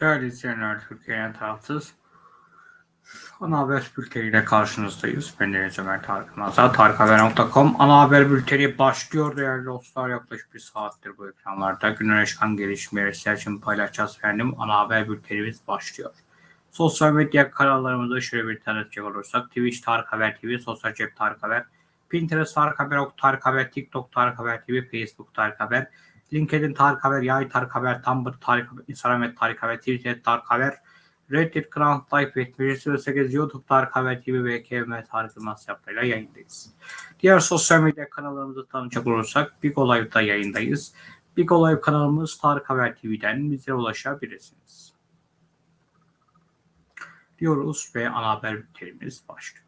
Değerli izleyenler, Türkiye'nin tarafsız ana haber bülteniyle karşınızdayız. Ben Deniz Ömer Tarık Nazar, tarikhaber.com ana haber bülteni başlıyor değerli dostlar. Yaklaşık bir saattir bu ekranlarda günün çıkan gelişmeleri sizler için paylaşacağız efendim. Ana haber bültenimiz başlıyor. Sosyal medya kanallarımızda şöyle bir tanıtacak olursak Twitch Tarık Haber TV, Sosyal Cep Tarık Haber, Pinterest Tarık Haber, Ok Tarık Haber, TikTok Tarık Haber TV, Facebook Tarık Haber, LinkedIn Tarık Haber, Yay Tarık Haber, Tumblr Tarık Haber, Instagram Tarık Haber, Twitter Tarık Haber, Reddit Kral Type etmecisi 8 YouTube Tarık Haber TV ve KM Tarık Yılmaz yapıyla yayındayız. Diğer sosyal medya kanallarımızı tanıcak olursak Big Olay'da yayındayız. Big Olay kanalımız Tarık Haber TV'den bize ulaşabilirsiniz. Diyoruz ve ana haber bültenimiz başlıyor.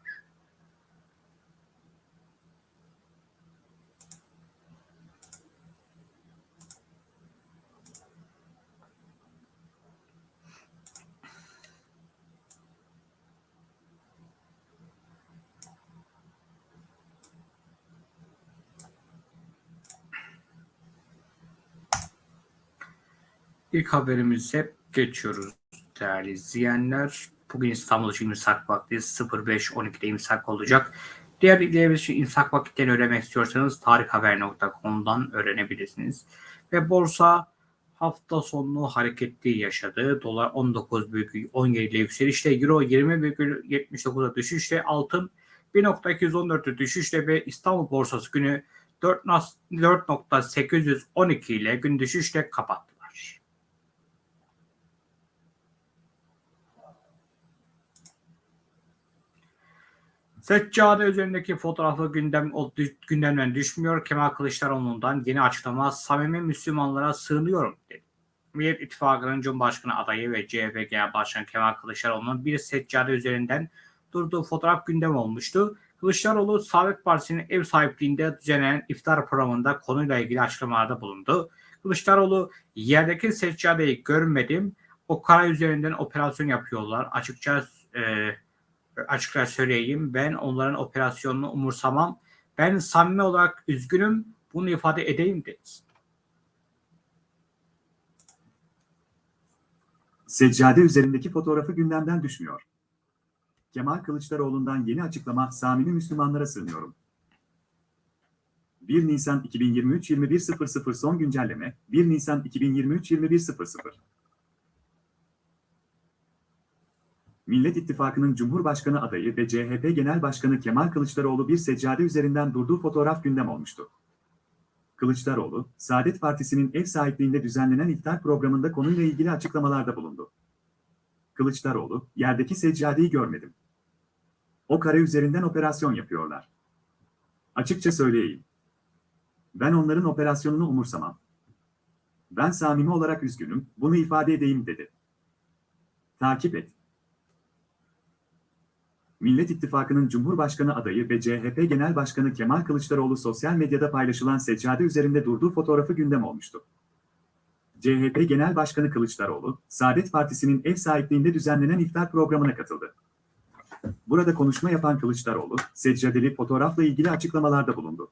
İlk haberimize geçiyoruz değerli izleyenler. Bugün İstanbul için imsak vakti 05.12'de imsak olacak. Diğer bilgilerimiz için imsak vakitlerini öğrenmek istiyorsanız tarikhaber.com'dan öğrenebilirsiniz. Ve borsa hafta sonu hareketli yaşadı. Dolar 19,17 ile yükselişte, Euro 20,79'a düşüşte, altın 1.214'e düşüşte ve İstanbul borsası günü 4.812 ile gün düşüşle kapattı. Seccade üzerindeki fotoğrafı gündem, gündemden düşmüyor. Kemal Kılıçdaroğlu'ndan yeni açıklama samimi Müslümanlara sığınıyorum dedi. Millet İttifakı'nın Cumhurbaşkanı adayı ve CHP Genel Başkanı Kemal Kılıçdaroğlu'nun bir seccade üzerinden durduğu fotoğraf gündem olmuştu. Kılıçdaroğlu Saadet Partisi'nin ev sahipliğinde düzenlenen iftar programında konuyla ilgili açıklamalarda bulundu. Kılıçdaroğlu yerdeki seccadeyi görmedim. O kara üzerinden operasyon yapıyorlar. Açıkça e, açıkça söyleyeyim. Ben onların operasyonunu umursamam. Ben samimi olarak üzgünüm. Bunu ifade edeyim dedi. Seccade üzerindeki fotoğrafı gündemden düşmüyor. Kemal Kılıçdaroğlu'ndan yeni açıklama samimi Müslümanlara sığınıyorum. 1 Nisan 2023 21.00 son güncelleme 1 Nisan 2023 21.00 Millet İttifakı'nın Cumhurbaşkanı adayı ve CHP Genel Başkanı Kemal Kılıçdaroğlu bir seccade üzerinden durduğu fotoğraf gündem olmuştu. Kılıçdaroğlu, Saadet Partisi'nin ev sahipliğinde düzenlenen iftar programında konuyla ilgili açıklamalarda bulundu. Kılıçdaroğlu, yerdeki seccadeyi görmedim. O kare üzerinden operasyon yapıyorlar. Açıkça söyleyeyim. Ben onların operasyonunu umursamam. Ben samimi olarak üzgünüm, bunu ifade edeyim dedi. Takip et. Millet İttifakı'nın Cumhurbaşkanı adayı ve CHP Genel Başkanı Kemal Kılıçdaroğlu sosyal medyada paylaşılan seccade üzerinde durduğu fotoğrafı gündem olmuştu. CHP Genel Başkanı Kılıçdaroğlu, Saadet Partisi'nin ev sahipliğinde düzenlenen iftar programına katıldı. Burada konuşma yapan Kılıçdaroğlu, seccadeli fotoğrafla ilgili açıklamalarda bulundu.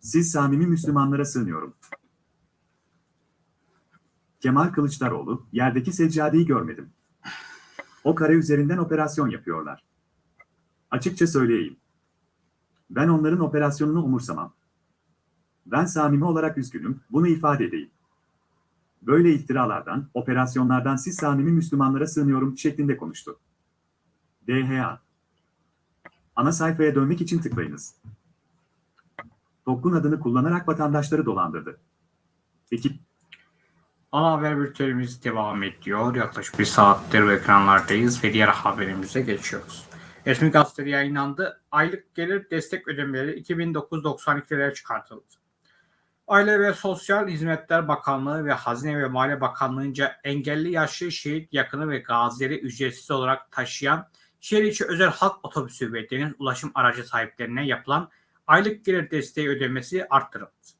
Siz samimi Müslümanlara sığınıyorum. Kemal Kılıçdaroğlu, yerdeki seccadeyi görmedim. O kare üzerinden operasyon yapıyorlar. Açıkça söyleyeyim. Ben onların operasyonunu umursamam. Ben samimi olarak üzgünüm, bunu ifade edeyim. Böyle iftiralardan, operasyonlardan siz samimi Müslümanlara sığınıyorum şeklinde konuştu. DHA Ana sayfaya dönmek için tıklayınız. TOKK'un adını kullanarak vatandaşları dolandırdı. Ekip Ana haber bültenimiz devam ediyor. Yaklaşık bir saattir ekranlardayız ve diğer haberimize geçiyoruz. Resmi gazetede yayınlandı. Aylık gelir destek ödemeleri 2992 liraya çıkartıldı. Aile ve Sosyal Hizmetler Bakanlığı ve Hazine ve Maliye Bakanlığı'nca engelli yaşlı şehit yakını ve gazileri ücretsiz olarak taşıyan şehir içi özel halk otobüsü ve deniz ulaşım aracı sahiplerine yapılan aylık gelir desteği ödemesi arttırıldı.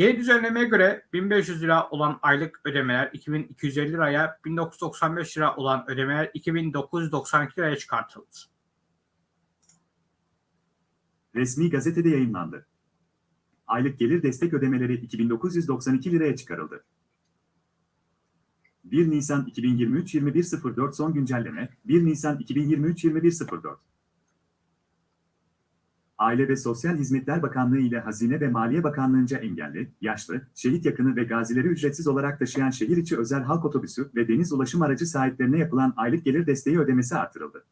Yeni düzenlemeye göre 1500 lira olan aylık ödemeler 2250 liraya, 1995 lira olan ödemeler 2992 liraya çıkartıldı. Resmi gazetede yayınlandı. Aylık gelir destek ödemeleri 2992 liraya çıkarıldı. 1 Nisan 2023 21.04 son güncelleme 1 Nisan 2023 21.04 Aile ve Sosyal Hizmetler Bakanlığı ile Hazine ve Maliye Bakanlığı'nca engelli, yaşlı, şehit yakını ve gazileri ücretsiz olarak taşıyan şehir içi özel halk otobüsü ve deniz ulaşım aracı sahiplerine yapılan aylık gelir desteği ödemesi artırıldı.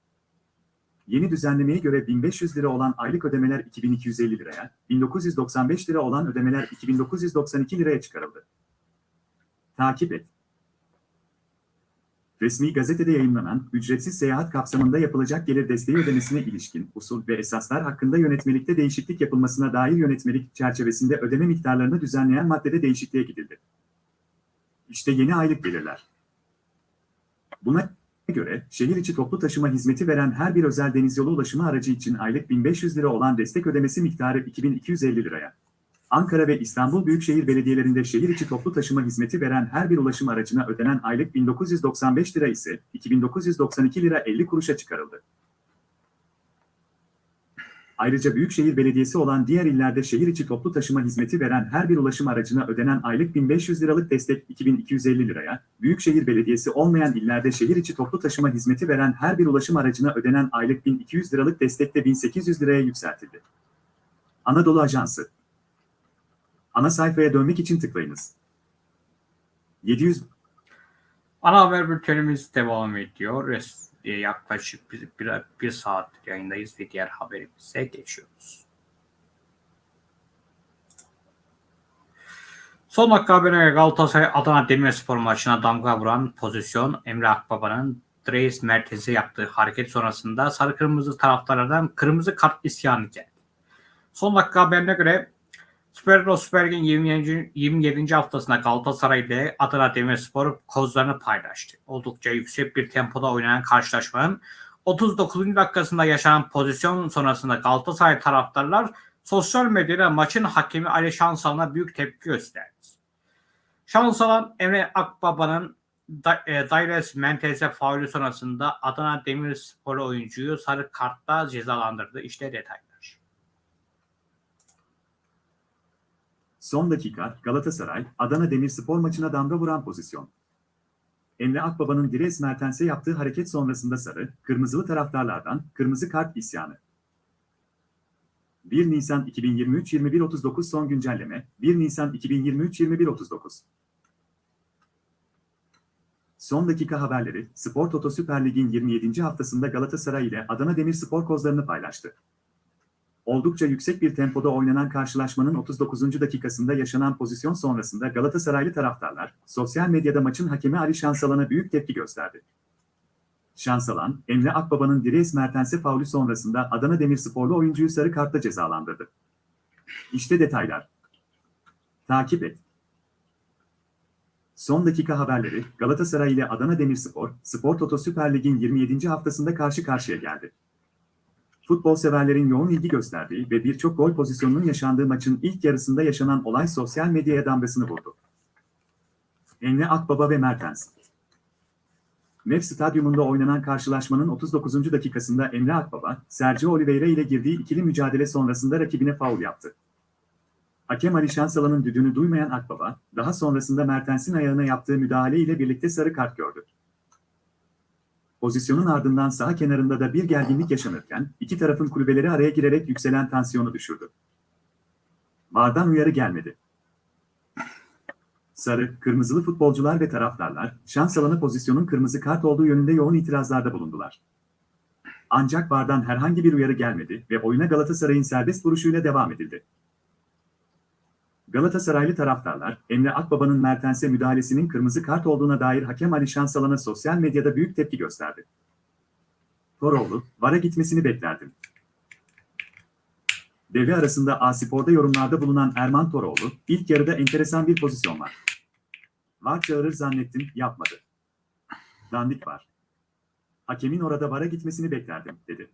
Yeni düzenlemeye göre 1500 lira olan aylık ödemeler 2250 liraya, 1995 lira olan ödemeler 2992 liraya çıkarıldı. Takip et. Resmi gazetede yayınlanan ücretsiz seyahat kapsamında yapılacak gelir desteği ödemesine ilişkin usul ve esaslar hakkında yönetmelikte değişiklik yapılmasına dair yönetmelik çerçevesinde ödeme miktarlarını düzenleyen maddede değişikliğe gidildi. İşte yeni aylık gelirler. Buna göre şehir içi toplu taşıma hizmeti veren her bir özel denizyolu ulaşımı aracı için aylık 1500 lira olan destek ödemesi miktarı 2250 liraya. Ankara ve İstanbul Büyükşehir Belediyelerinde şehir içi toplu taşıma hizmeti veren her bir ulaşım aracına ödenen aylık 1995 lira ise 2992 lira 50 kuruşa çıkarıldı. Ayrıca Büyükşehir Belediyesi olan diğer illerde şehir içi toplu taşıma hizmeti veren her bir ulaşım aracına ödenen aylık 1500 liralık destek 2250 liraya, Büyükşehir Belediyesi olmayan illerde şehir içi toplu taşıma hizmeti veren her bir ulaşım aracına ödenen aylık 1200 liralık destek de 1800 liraya yükseltildi. Anadolu Ajansı Ana sayfaya dönmek için tıklayınız. 700 Ana haber bültenimiz devam ediyor. Yaklaşık bir, bir, bir saat yayındayız ve diğer haberimize geçiyoruz. Son dakika haberine Galatasaray Adana Demirspor maçına damga vuran pozisyon Emre Akbaba'nın Dreis merkezi yaptığı hareket sonrasında sarı kırmızı taraftarlardan kırmızı kart isyanı geldi. Son dakika haberine göre Süper Lig Süper Lig'in 27. 27. haftasında Galatasaray ile Adana Demirspor kozlarını paylaştı. Oldukça yüksek bir tempoda oynanan karşılaşmanın 39. dakikasında yaşanan pozisyon sonrasında Galatasaray taraftarlar sosyal medyada maçın hakemi Ali Şansalan'a büyük tepki gösterdi. Şansalan Emre Akbaba'nın e, Daires Mentez'e faulü sonrasında Adana Demirspor oyuncuyu sarı kartla cezalandırdı. İşte detaylar. Son dakika Galatasaray, Adana Demirspor maçına damga vuran pozisyon. Emre Akbaba'nın Dires Mertens'e yaptığı hareket sonrasında sarı, kırmızılı taraftarlardan kırmızı kart isyanı. 1 Nisan 2023 21.39 son güncelleme 1 Nisan 2023 21.39 Son dakika haberleri Spor Toto Süper Lig'in 27. haftasında Galatasaray ile Adana Demirspor kozlarını paylaştı. Oldukça yüksek bir tempoda oynanan karşılaşmanın 39. dakikasında yaşanan pozisyon sonrasında Galatasaraylı taraftarlar, sosyal medyada maçın hakemi Ali Şansalan'a büyük tepki gösterdi. Şansalan, Emre Akbaba'nın Dires Mertens'e faulü sonrasında Adana Demirsporlu oyuncuyu sarı kartla cezalandırdı. İşte detaylar. Takip et. Son dakika haberleri Galatasaray ile Adana Demirspor, Spor Toto Süper Lig'in 27. haftasında karşı karşıya geldi. Futbol severlerin yoğun ilgi gösterdiği ve birçok gol pozisyonunun yaşandığı maçın ilk yarısında yaşanan olay sosyal medyaya damgasını vurdu. Emre Akbaba ve Mertens Nef Stadyumunda oynanan karşılaşmanın 39. dakikasında Emre Akbaba, Sergio Oliveira ile girdiği ikili mücadele sonrasında rakibine faul yaptı. Hakem Ali Şansalan'ın düdüğünü duymayan Akbaba, daha sonrasında Mertens'in ayağına yaptığı müdahale ile birlikte sarı kart gördü. Pozisyonun ardından saha kenarında da bir gerginlik yaşanırken, iki tarafın kulübeleri araya girerek yükselen tansiyonu düşürdü. Vardan uyarı gelmedi. Sarı, kırmızılı futbolcular ve taraftarlar, şans alanı pozisyonun kırmızı kart olduğu yönünde yoğun itirazlarda bulundular. Ancak Vardan herhangi bir uyarı gelmedi ve oyuna Galatasaray'ın serbest vuruşuyla devam edildi. Galatasaraylı taraftarlar, Emre Akbaba'nın Mertens'e müdahalesinin kırmızı kart olduğuna dair hakem Ali Şansalan'a sosyal medyada büyük tepki gösterdi. Toroğlu, VAR'a gitmesini beklerdim. Devre arasında A-Spor'da yorumlarda bulunan Erman Toroğlu, ilk yarıda enteresan bir pozisyon var. VAR çağırır zannettim, yapmadı. Dandik var. Hakemin orada VAR'a gitmesini beklerdim, dedi.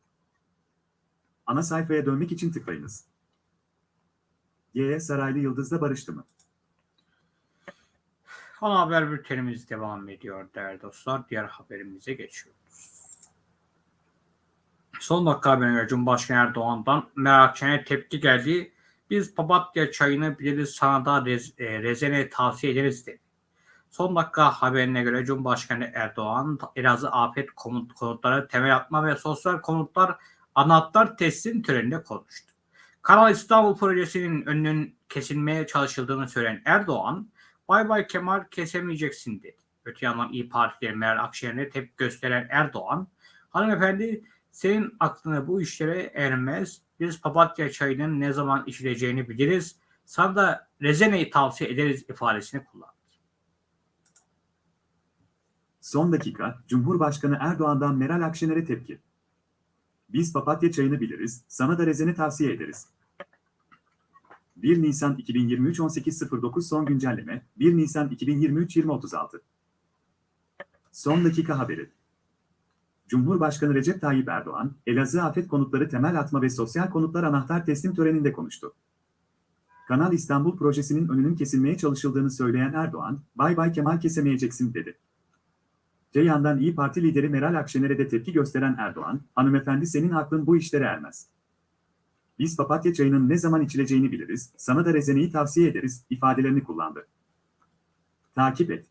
Ana sayfaya dönmek için tıklayınız. G. Saraylı Yıldız'la barıştı mı? Ana haber bültenimiz devam ediyor değerli dostlar. Diğer haberimize geçiyoruz. Son dakika haberine göre Cumhurbaşkanı Erdoğan'dan Merakçı'ya tepki geldi. Biz papatya çayını biliriz sana da rez, e, rezene tavsiye ederiz dedi. Son dakika haberine göre Cumhurbaşkanı Erdoğan Elazığ afet konut, konutları temel atma ve sosyal konutlar anahtar teslim töreninde konuştu. Kanal İstanbul projesinin önünün kesilmeye çalışıldığını söyleyen Erdoğan, Bay Bay Kemal kesemeyeceksin dedi. Öte yandan İyi Parti'de Meral Akşener'e tepki gösteren Erdoğan, hanımefendi senin aklına bu işlere ermez. Biz papatya çayının ne zaman içileceğini biliriz. Sana da rezeneyi tavsiye ederiz ifadesini kullandı. Son dakika, Cumhurbaşkanı Erdoğan'dan Meral Akşener'e tepki. Biz papatya çayını biliriz, sana da rezene tavsiye ederiz. 1 Nisan 2023 18.09 son güncelleme, 1 Nisan 2023 20.36 Son dakika haberi. Cumhurbaşkanı Recep Tayyip Erdoğan, Elazığ Afet Konutları Temel Atma ve Sosyal Konutlar Anahtar Teslim töreninde konuştu. Kanal İstanbul projesinin önünün kesilmeye çalışıldığını söyleyen Erdoğan, bay bay Kemal kesemeyeceksin dedi. Öte yandan İyi Parti lideri Meral Akşener'e de tepki gösteren Erdoğan, hanımefendi senin aklın bu işlere ermez. Biz papatya çayının ne zaman içileceğini biliriz, sana da rezeneyi tavsiye ederiz, ifadelerini kullandı. Takip et.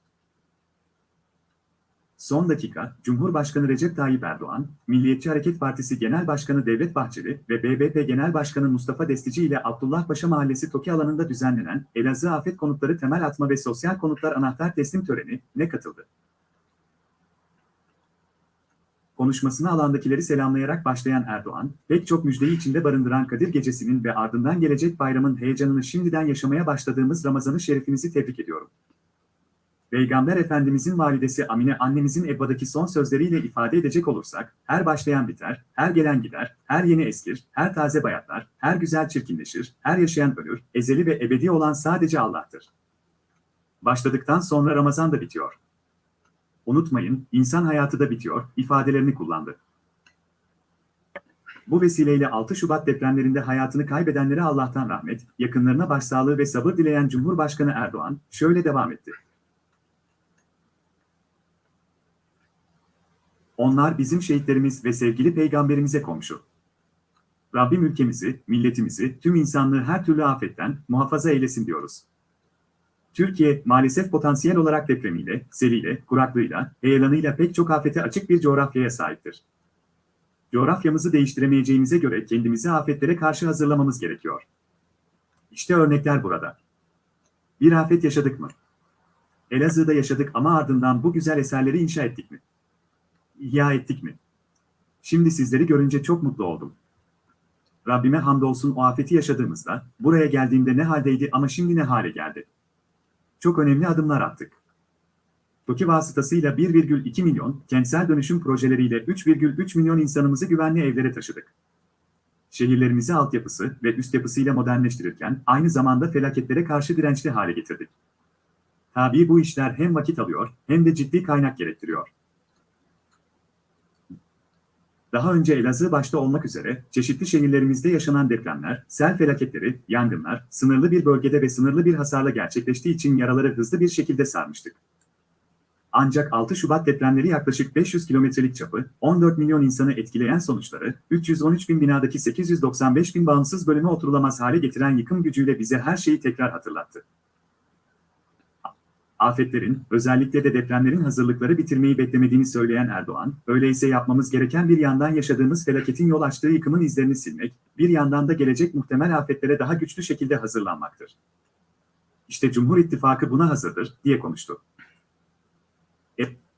Son dakika, Cumhurbaşkanı Recep Tayyip Erdoğan, Milliyetçi Hareket Partisi Genel Başkanı Devlet Bahçeli ve BBP Genel Başkanı Mustafa Destici ile Abdullah Paşa Mahallesi Toki alanında düzenlenen Elazığ Afet Konutları Temel Atma ve Sosyal Konutlar Anahtar Teslim Töreni ne katıldı. Konuşmasına alandakileri selamlayarak başlayan Erdoğan, pek çok müjdeyi içinde barındıran Kadir Gecesi'nin ve ardından gelecek bayramın heyecanını şimdiden yaşamaya başladığımız Ramazan-ı Şerifinizi tebrik ediyorum. Peygamber Efendimizin validesi Amine annemizin Ebba'daki son sözleriyle ifade edecek olursak, her başlayan biter, her gelen gider, her yeni eskir, her taze bayatlar, her güzel çirkinleşir, her yaşayan ölür, ezeli ve ebedi olan sadece Allah'tır. Başladıktan sonra Ramazan da bitiyor. Unutmayın, insan hayatı da bitiyor, ifadelerini kullandı. Bu vesileyle 6 Şubat depremlerinde hayatını kaybedenlere Allah'tan rahmet, yakınlarına başsağlığı ve sabır dileyen Cumhurbaşkanı Erdoğan şöyle devam etti. Onlar bizim şehitlerimiz ve sevgili peygamberimize komşu. Rabbim ülkemizi, milletimizi, tüm insanlığı her türlü afetten muhafaza eylesin diyoruz. Türkiye, maalesef potansiyel olarak depremiyle, seliyle, kuraklığıyla, heyelanıyla pek çok afete açık bir coğrafyaya sahiptir. Coğrafyamızı değiştiremeyeceğimize göre kendimizi afetlere karşı hazırlamamız gerekiyor. İşte örnekler burada. Bir afet yaşadık mı? Elazığ'da yaşadık ama ardından bu güzel eserleri inşa ettik mi? İhya ettik mi? Şimdi sizleri görünce çok mutlu oldum. Rabbime hamdolsun o afeti yaşadığımızda, buraya geldiğimde ne haldeydi ama şimdi ne hale geldi. Çok önemli adımlar attık. TOKİ vasıtasıyla 1,2 milyon, kentsel dönüşüm projeleriyle 3,3 milyon insanımızı güvenli evlere taşıdık. Şehirlerimizi altyapısı ve üst yapısıyla modernleştirirken aynı zamanda felaketlere karşı dirençli hale getirdik. Tabii bu işler hem vakit alıyor hem de ciddi kaynak gerektiriyor. Daha önce Elazığ başta olmak üzere çeşitli şehirlerimizde yaşanan depremler, sel felaketleri, yangınlar, sınırlı bir bölgede ve sınırlı bir hasarla gerçekleştiği için yaraları hızlı bir şekilde sarmıştık. Ancak 6 Şubat depremleri yaklaşık 500 kilometrelik çapı, 14 milyon insanı etkileyen sonuçları, 313 bin binadaki 895 bin bağımsız bölüme oturulamaz hale getiren yıkım gücüyle bize her şeyi tekrar hatırlattı afetlerin, özellikle de depremlerin hazırlıkları bitirmeyi beklemediğini söyleyen Erdoğan, öyleyse yapmamız gereken bir yandan yaşadığımız felaketin yol açtığı yıkımın izlerini silmek, bir yandan da gelecek muhtemel afetlere daha güçlü şekilde hazırlanmaktır. İşte Cumhur İttifakı buna hazırdır, diye konuştu.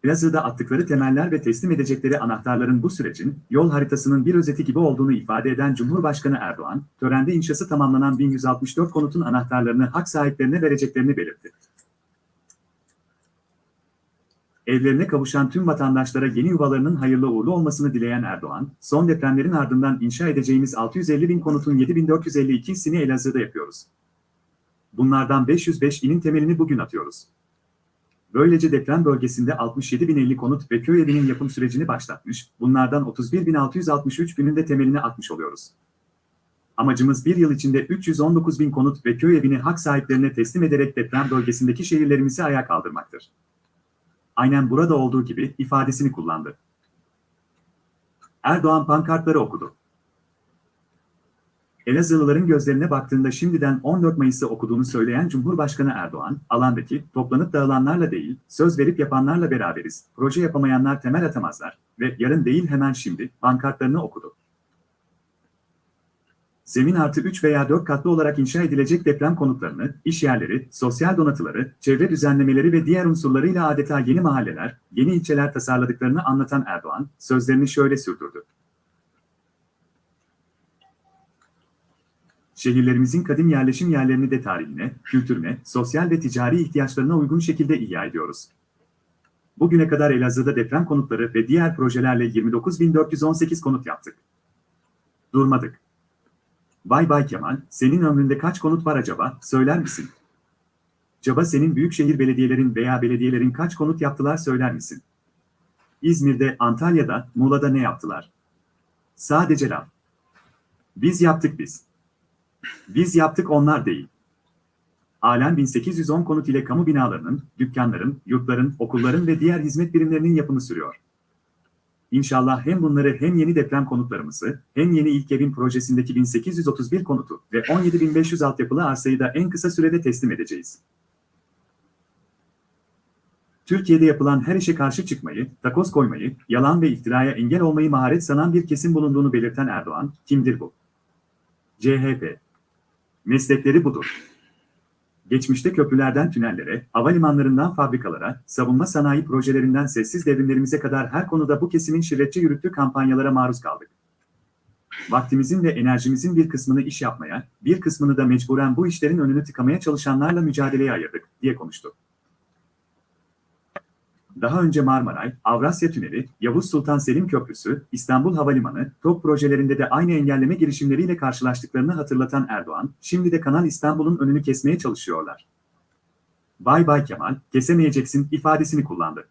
Elazığ'da attıkları temeller ve teslim edecekleri anahtarların bu sürecin yol haritasının bir özeti gibi olduğunu ifade eden Cumhurbaşkanı Erdoğan, törende inşası tamamlanan 1164 konutun anahtarlarını hak sahiplerine vereceklerini belirtti. Evlerine kavuşan tüm vatandaşlara yeni yuvalarının hayırlı uğurlu olmasını dileyen Erdoğan, son depremlerin ardından inşa edeceğimiz 650 bin konutun 7452'sini Elazığ'da yapıyoruz. Bunlardan 505 inin temelini bugün atıyoruz. Böylece deprem bölgesinde 67.050 konut ve köy evinin yapım sürecini başlatmış, bunlardan 31.663 gününde temelini atmış oluyoruz. Amacımız bir yıl içinde 319 bin konut ve köy evini hak sahiplerine teslim ederek deprem bölgesindeki şehirlerimizi ayağa kaldırmaktır aynen burada olduğu gibi ifadesini kullandı. Erdoğan pankartları okudu. Elazığlıların gözlerine baktığında şimdiden 14 Mayıs'ı okuduğunu söyleyen Cumhurbaşkanı Erdoğan, alandaki toplanıp dağılanlarla değil, söz verip yapanlarla beraberiz, proje yapamayanlar temel atamazlar ve yarın değil hemen şimdi pankartlarını okudu. Zemin artı 3 veya 4 katlı olarak inşa edilecek deprem konutlarını, iş yerleri, sosyal donatıları, çevre düzenlemeleri ve diğer unsurlarıyla adeta yeni mahalleler, yeni ilçeler tasarladıklarını anlatan Erdoğan, sözlerini şöyle sürdürdü. Şehirlerimizin kadim yerleşim yerlerini de tarihine, kültürüne, sosyal ve ticari ihtiyaçlarına uygun şekilde ihya ediyoruz. Bugüne kadar Elazığ'da deprem konutları ve diğer projelerle 29.418 konut yaptık. Durmadık. Bay Bay Kemal, senin ömründe kaç konut var acaba, söyler misin? Caba senin büyükşehir belediyelerin veya belediyelerin kaç konut yaptılar söyler misin? İzmir'de, Antalya'da, Muğla'da ne yaptılar? Sadece laf. Biz yaptık biz. Biz yaptık onlar değil. Halen 1810 konut ile kamu binalarının, dükkanların, yurtların, okulların ve diğer hizmet birimlerinin yapımı sürüyor. İnşallah hem bunları hem yeni deprem konutlarımızı, hem yeni ilk evin projesindeki 1831 konutu ve 17.500 altyapılı arsayı da en kısa sürede teslim edeceğiz. Türkiye'de yapılan her işe karşı çıkmayı, takoz koymayı, yalan ve iftiraya engel olmayı maharet sanan bir kesim bulunduğunu belirten Erdoğan, kimdir bu? CHP. Meslekleri budur. Geçmişte köprülerden tünellere, havalimanlarından fabrikalara, savunma sanayi projelerinden sessiz devrimlerimize kadar her konuda bu kesimin şirretçi yürüttüğü kampanyalara maruz kaldık. Vaktimizin ve enerjimizin bir kısmını iş yapmaya, bir kısmını da mecburen bu işlerin önünü tıkamaya çalışanlarla mücadeleye ayırdık, diye konuştu. Daha önce Marmaray, Avrasya Tüneli, Yavuz Sultan Selim Köprüsü, İstanbul Havalimanı, TOP projelerinde de aynı engelleme girişimleriyle karşılaştıklarını hatırlatan Erdoğan, şimdi de Kanal İstanbul'un önünü kesmeye çalışıyorlar. Bay Bay Kemal, kesemeyeceksin ifadesini kullandı.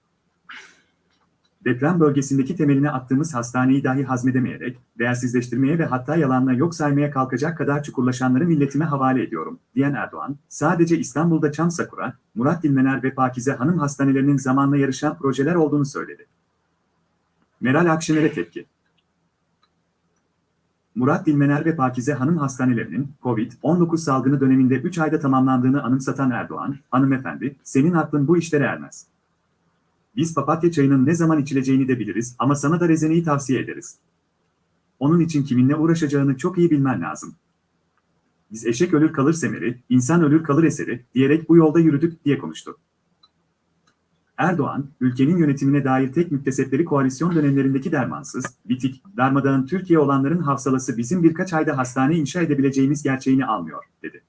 Deprem bölgesindeki temeline attığımız hastaneyi dahi hazmedemeyerek, değersizleştirmeye ve hatta yalanla yok saymaya kalkacak kadar çukurlaşanları milletime havale ediyorum, diyen Erdoğan, sadece İstanbul'da Çam Sakura, Murat Dilmener ve Pakize Hanım hastanelerinin zamanla yarışan projeler olduğunu söyledi. Meral Akşener'e tepki. Murat Dilmener ve Pakize Hanım hastanelerinin COVID-19 salgını döneminde 3 ayda tamamlandığını anımsatan Erdoğan, hanımefendi, senin aklın bu işlere ermez. Biz papatya çayının ne zaman içileceğini de biliriz ama sana da rezeneyi tavsiye ederiz. Onun için kiminle uğraşacağını çok iyi bilmen lazım. Biz eşek ölür kalır semeri, insan ölür kalır eseri diyerek bu yolda yürüdük diye konuştu. Erdoğan, ülkenin yönetimine dair tek müktesepleri koalisyon dönemlerindeki dermansız, bitik, darmadağın Türkiye olanların hafsalası bizim birkaç ayda hastane inşa edebileceğimiz gerçeğini almıyor, dedi.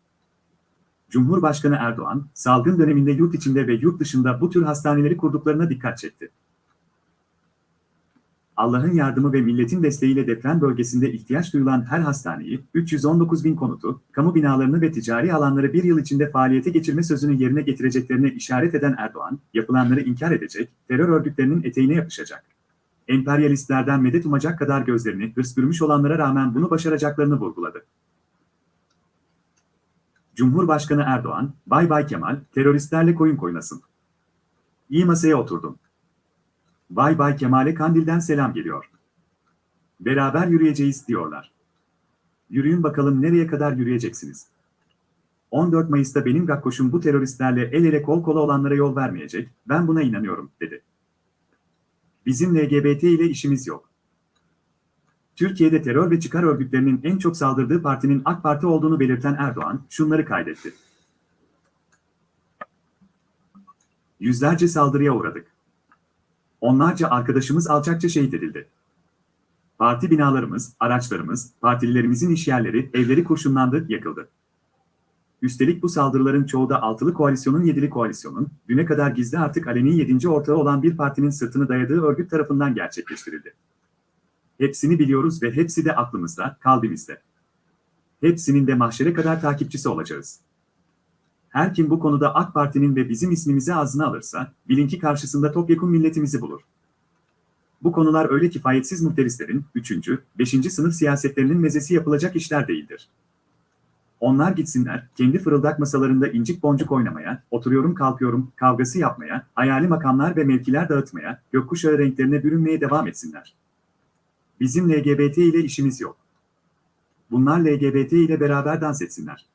Cumhurbaşkanı Erdoğan, salgın döneminde yurt içinde ve yurt dışında bu tür hastaneleri kurduklarına dikkat çekti. Allah'ın yardımı ve milletin desteğiyle deprem bölgesinde ihtiyaç duyulan her hastaneyi, 319 bin konutu, kamu binalarını ve ticari alanları bir yıl içinde faaliyete geçirme sözünü yerine getireceklerine işaret eden Erdoğan, yapılanları inkar edecek, terör örgütlerinin eteğine yapışacak. Emperyalistlerden medet umacak kadar gözlerini hırs bürümüş olanlara rağmen bunu başaracaklarını vurguladı. Cumhurbaşkanı Erdoğan, Bay Bay Kemal, teröristlerle koyun koynasın. İyi masaya oturdum. Bay Bay Kemal'e Kandil'den selam geliyor. Beraber yürüyeceğiz diyorlar. Yürüyün bakalım nereye kadar yürüyeceksiniz. 14 Mayıs'ta benim gakkoşum bu teröristlerle el ele kol kola olanlara yol vermeyecek, ben buna inanıyorum, dedi. Bizim LGBT ile işimiz yok. Türkiye'de terör ve çıkar örgütlerinin en çok saldırdığı partinin AK Parti olduğunu belirten Erdoğan, şunları kaydetti. Yüzlerce saldırıya uğradık. Onlarca arkadaşımız alçakça şehit edildi. Parti binalarımız, araçlarımız, partililerimizin işyerleri, evleri kurşunlandı, yakıldı. Üstelik bu saldırıların çoğu da altılı koalisyonun yedili koalisyonun, düne kadar gizli artık aleni yedinci ortağı olan bir partinin sırtını dayadığı örgüt tarafından gerçekleştirildi. Hepsini biliyoruz ve hepsi de aklımızda, kalbimizde. Hepsinin de mahşere kadar takipçisi olacağız. Her kim bu konuda AK Parti'nin ve bizim ismimizi ağzına alırsa, bilin ki karşısında topyekun milletimizi bulur. Bu konular öyle kifayetsiz muhterislerin 3. 5. sınıf siyasetlerinin mezesi yapılacak işler değildir. Onlar gitsinler, kendi fırıldak masalarında incik boncuk oynamaya, oturuyorum kalkıyorum, kavgası yapmaya, hayali makamlar ve mevkiler dağıtmaya, gökkuşağı renklerine bürünmeye devam etsinler. Bizim LGBT ile işimiz yok. Bunlar LGBT ile beraber dans etsinler.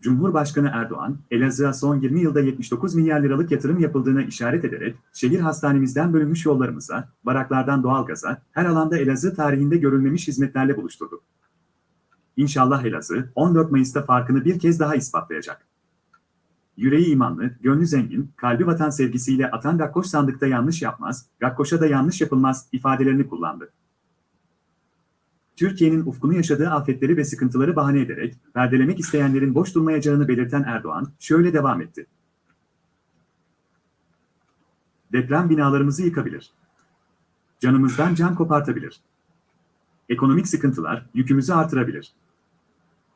Cumhurbaşkanı Erdoğan, Elazığ'a son 20 yılda 79 milyar liralık yatırım yapıldığına işaret ederek, şehir hastanemizden bölünmüş yollarımıza, baraklardan doğalgaza, her alanda Elazığ tarihinde görülmemiş hizmetlerle buluşturduk. İnşallah Elazığ, 14 Mayıs'ta farkını bir kez daha ispatlayacak. Yüreği imanlı, gönlü zengin, kalbi vatan sevgisiyle atan Gakkoş sandıkta yanlış yapmaz, Gakkoş'a da yanlış yapılmaz ifadelerini kullandı. Türkiye'nin ufkunu yaşadığı afetleri ve sıkıntıları bahane ederek perdelemek isteyenlerin boş durmayacağını belirten Erdoğan şöyle devam etti. Deprem binalarımızı yıkabilir. Canımızdan can kopartabilir. Ekonomik sıkıntılar yükümüzü artırabilir.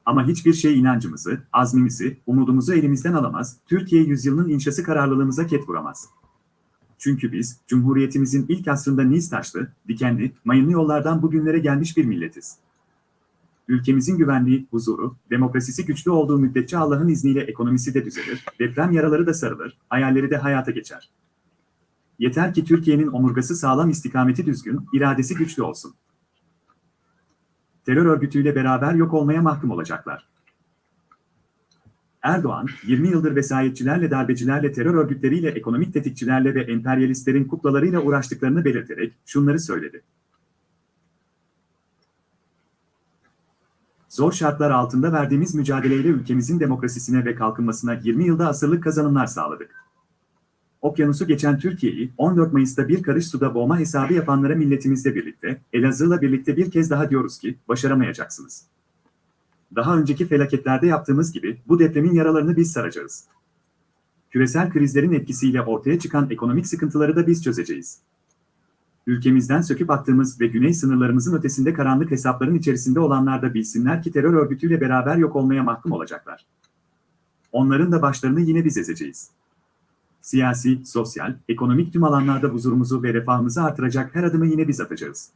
Ama hiçbir şey inancımızı, azmimizi, umudumuzu elimizden alamaz, Türkiye yüzyılının inşası kararlılığımıza ket vuramaz. Çünkü biz, Cumhuriyetimizin ilk asrında niz taşlı, dikenli, mayınlı yollardan bugünlere gelmiş bir milletiz. Ülkemizin güvenliği, huzuru, demokrasisi güçlü olduğu müddetçe Allah'ın izniyle ekonomisi de düzelir, deprem yaraları da sarılır, hayalleri de hayata geçer. Yeter ki Türkiye'nin omurgası sağlam istikameti düzgün, iradesi güçlü olsun. Terör örgütüyle beraber yok olmaya mahkum olacaklar. Erdoğan, 20 yıldır vesayetçilerle, darbecilerle, terör örgütleriyle, ekonomik tetikçilerle ve emperyalistlerin kuklalarıyla uğraştıklarını belirterek şunları söyledi. Zor şartlar altında verdiğimiz mücadeleyle ülkemizin demokrasisine ve kalkınmasına 20 yılda asırlık kazanımlar sağladık. Okyanusu geçen Türkiye'yi 14 Mayıs'ta bir karış suda boğma hesabı yapanlara milletimizle birlikte, Elazığ'la birlikte bir kez daha diyoruz ki, başaramayacaksınız. Daha önceki felaketlerde yaptığımız gibi bu depremin yaralarını biz saracağız. Küresel krizlerin etkisiyle ortaya çıkan ekonomik sıkıntıları da biz çözeceğiz. Ülkemizden söküp attığımız ve güney sınırlarımızın ötesinde karanlık hesapların içerisinde olanlar da bilsinler ki terör örgütüyle beraber yok olmaya mahkum olacaklar. Onların da başlarını yine biz ezeceğiz. Siyasi, sosyal, ekonomik tüm alanlarda huzurumuzu ve refahımızı artıracak her adımı yine biz atacağız.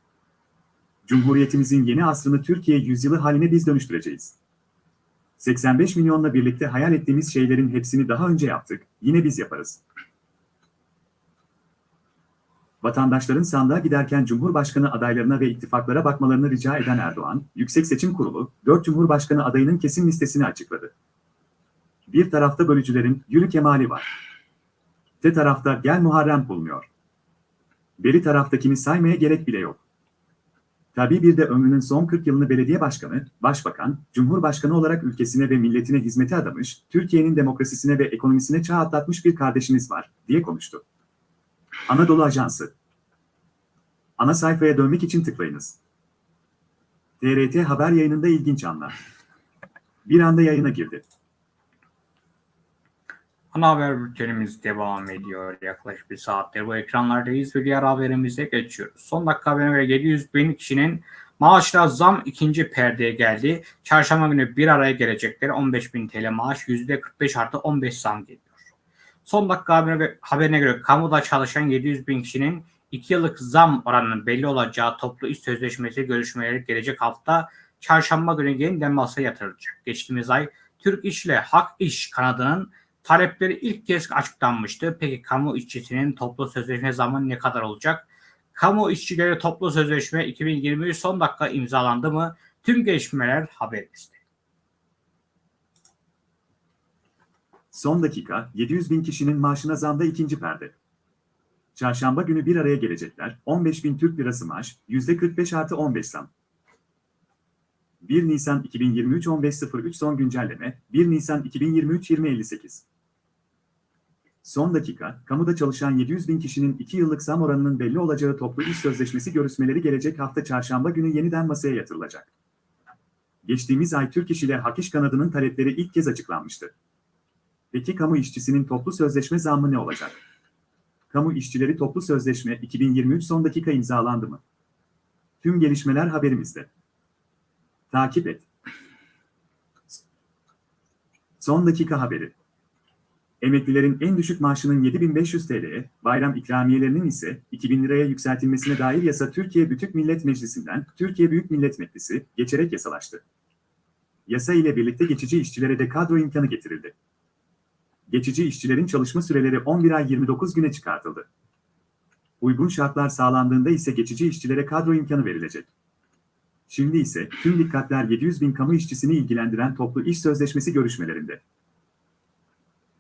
Cumhuriyetimizin yeni asrını Türkiye yüzyılı haline biz dönüştüreceğiz. 85 milyonla birlikte hayal ettiğimiz şeylerin hepsini daha önce yaptık, yine biz yaparız. Vatandaşların sandığa giderken Cumhurbaşkanı adaylarına ve ittifaklara bakmalarını rica eden Erdoğan, Yüksek Seçim Kurulu, 4 Cumhurbaşkanı adayının kesin listesini açıkladı. Bir tarafta bölücülerin yürü kemali var. Te tarafta gel Muharrem bulunuyor. Beri taraftakini saymaya gerek bile yok. Tabii bir de ömrünün son 40 yılını belediye başkanı, başbakan, cumhurbaşkanı olarak ülkesine ve milletine hizmete adamış, Türkiye'nin demokrasisine ve ekonomisine çağ atlatmış bir kardeşimiz var, diye konuştu. Anadolu Ajansı Ana sayfaya dönmek için tıklayınız. TRT haber yayınında ilginç anlar. Bir anda yayına girdi. Ana haber bültenimiz devam ediyor. Yaklaşık bir saattir bu ekranlardayız ve diğer haberimize geçiyoruz. Son dakika haberine göre 700 bin kişinin maaşla zam ikinci perdeye geldi. Çarşamba günü bir araya gelecekleri 15 bin TL maaş %45 artı 15 zam geliyor. Son dakika haberine, haberine göre kamuda çalışan 700 bin kişinin 2 yıllık zam oranının belli olacağı toplu iş sözleşmesi görüşmeleri gelecek hafta çarşamba günü yeniden masaya yatırılacak. Geçtiğimiz ay Türk İş ile Hak İş kanadının talepleri ilk kez açıklanmıştı. Peki kamu işçisinin toplu sözleşme zamanı ne kadar olacak? Kamu işçileri toplu sözleşme 2023 son dakika imzalandı mı? Tüm gelişmeler haberimizde. Son dakika 700 bin kişinin maaşına zamda ikinci perde. Çarşamba günü bir araya gelecekler. 15 bin Türk lirası maaş, %45 artı 15 zam. 1 Nisan 2023 15.03 son güncelleme, 1 Nisan 2023 20.58. Son dakika, kamuda çalışan 700 bin kişinin 2 yıllık zam oranının belli olacağı toplu iş sözleşmesi görüşmeleri gelecek hafta çarşamba günü yeniden masaya yatırılacak. Geçtiğimiz ay Türk İş ile Hak İş kanadının talepleri ilk kez açıklanmıştı. Peki kamu işçisinin toplu sözleşme zammı ne olacak? Kamu işçileri toplu sözleşme 2023 son dakika imzalandı mı? Tüm gelişmeler haberimizde. Takip et. Son dakika haberi. Emeklilerin en düşük maaşının 7500 TL'ye, bayram ikramiyelerinin ise 2000 liraya yükseltilmesine dair yasa Türkiye Büyük Millet Meclisi'nden Türkiye Büyük Millet Meclisi geçerek yasalaştı. Yasa ile birlikte geçici işçilere de kadro imkanı getirildi. Geçici işçilerin çalışma süreleri 11 ay 29 güne çıkartıldı. Uygun şartlar sağlandığında ise geçici işçilere kadro imkanı verilecek. Şimdi ise tüm dikkatler 700 bin kamu işçisini ilgilendiren toplu iş sözleşmesi görüşmelerinde.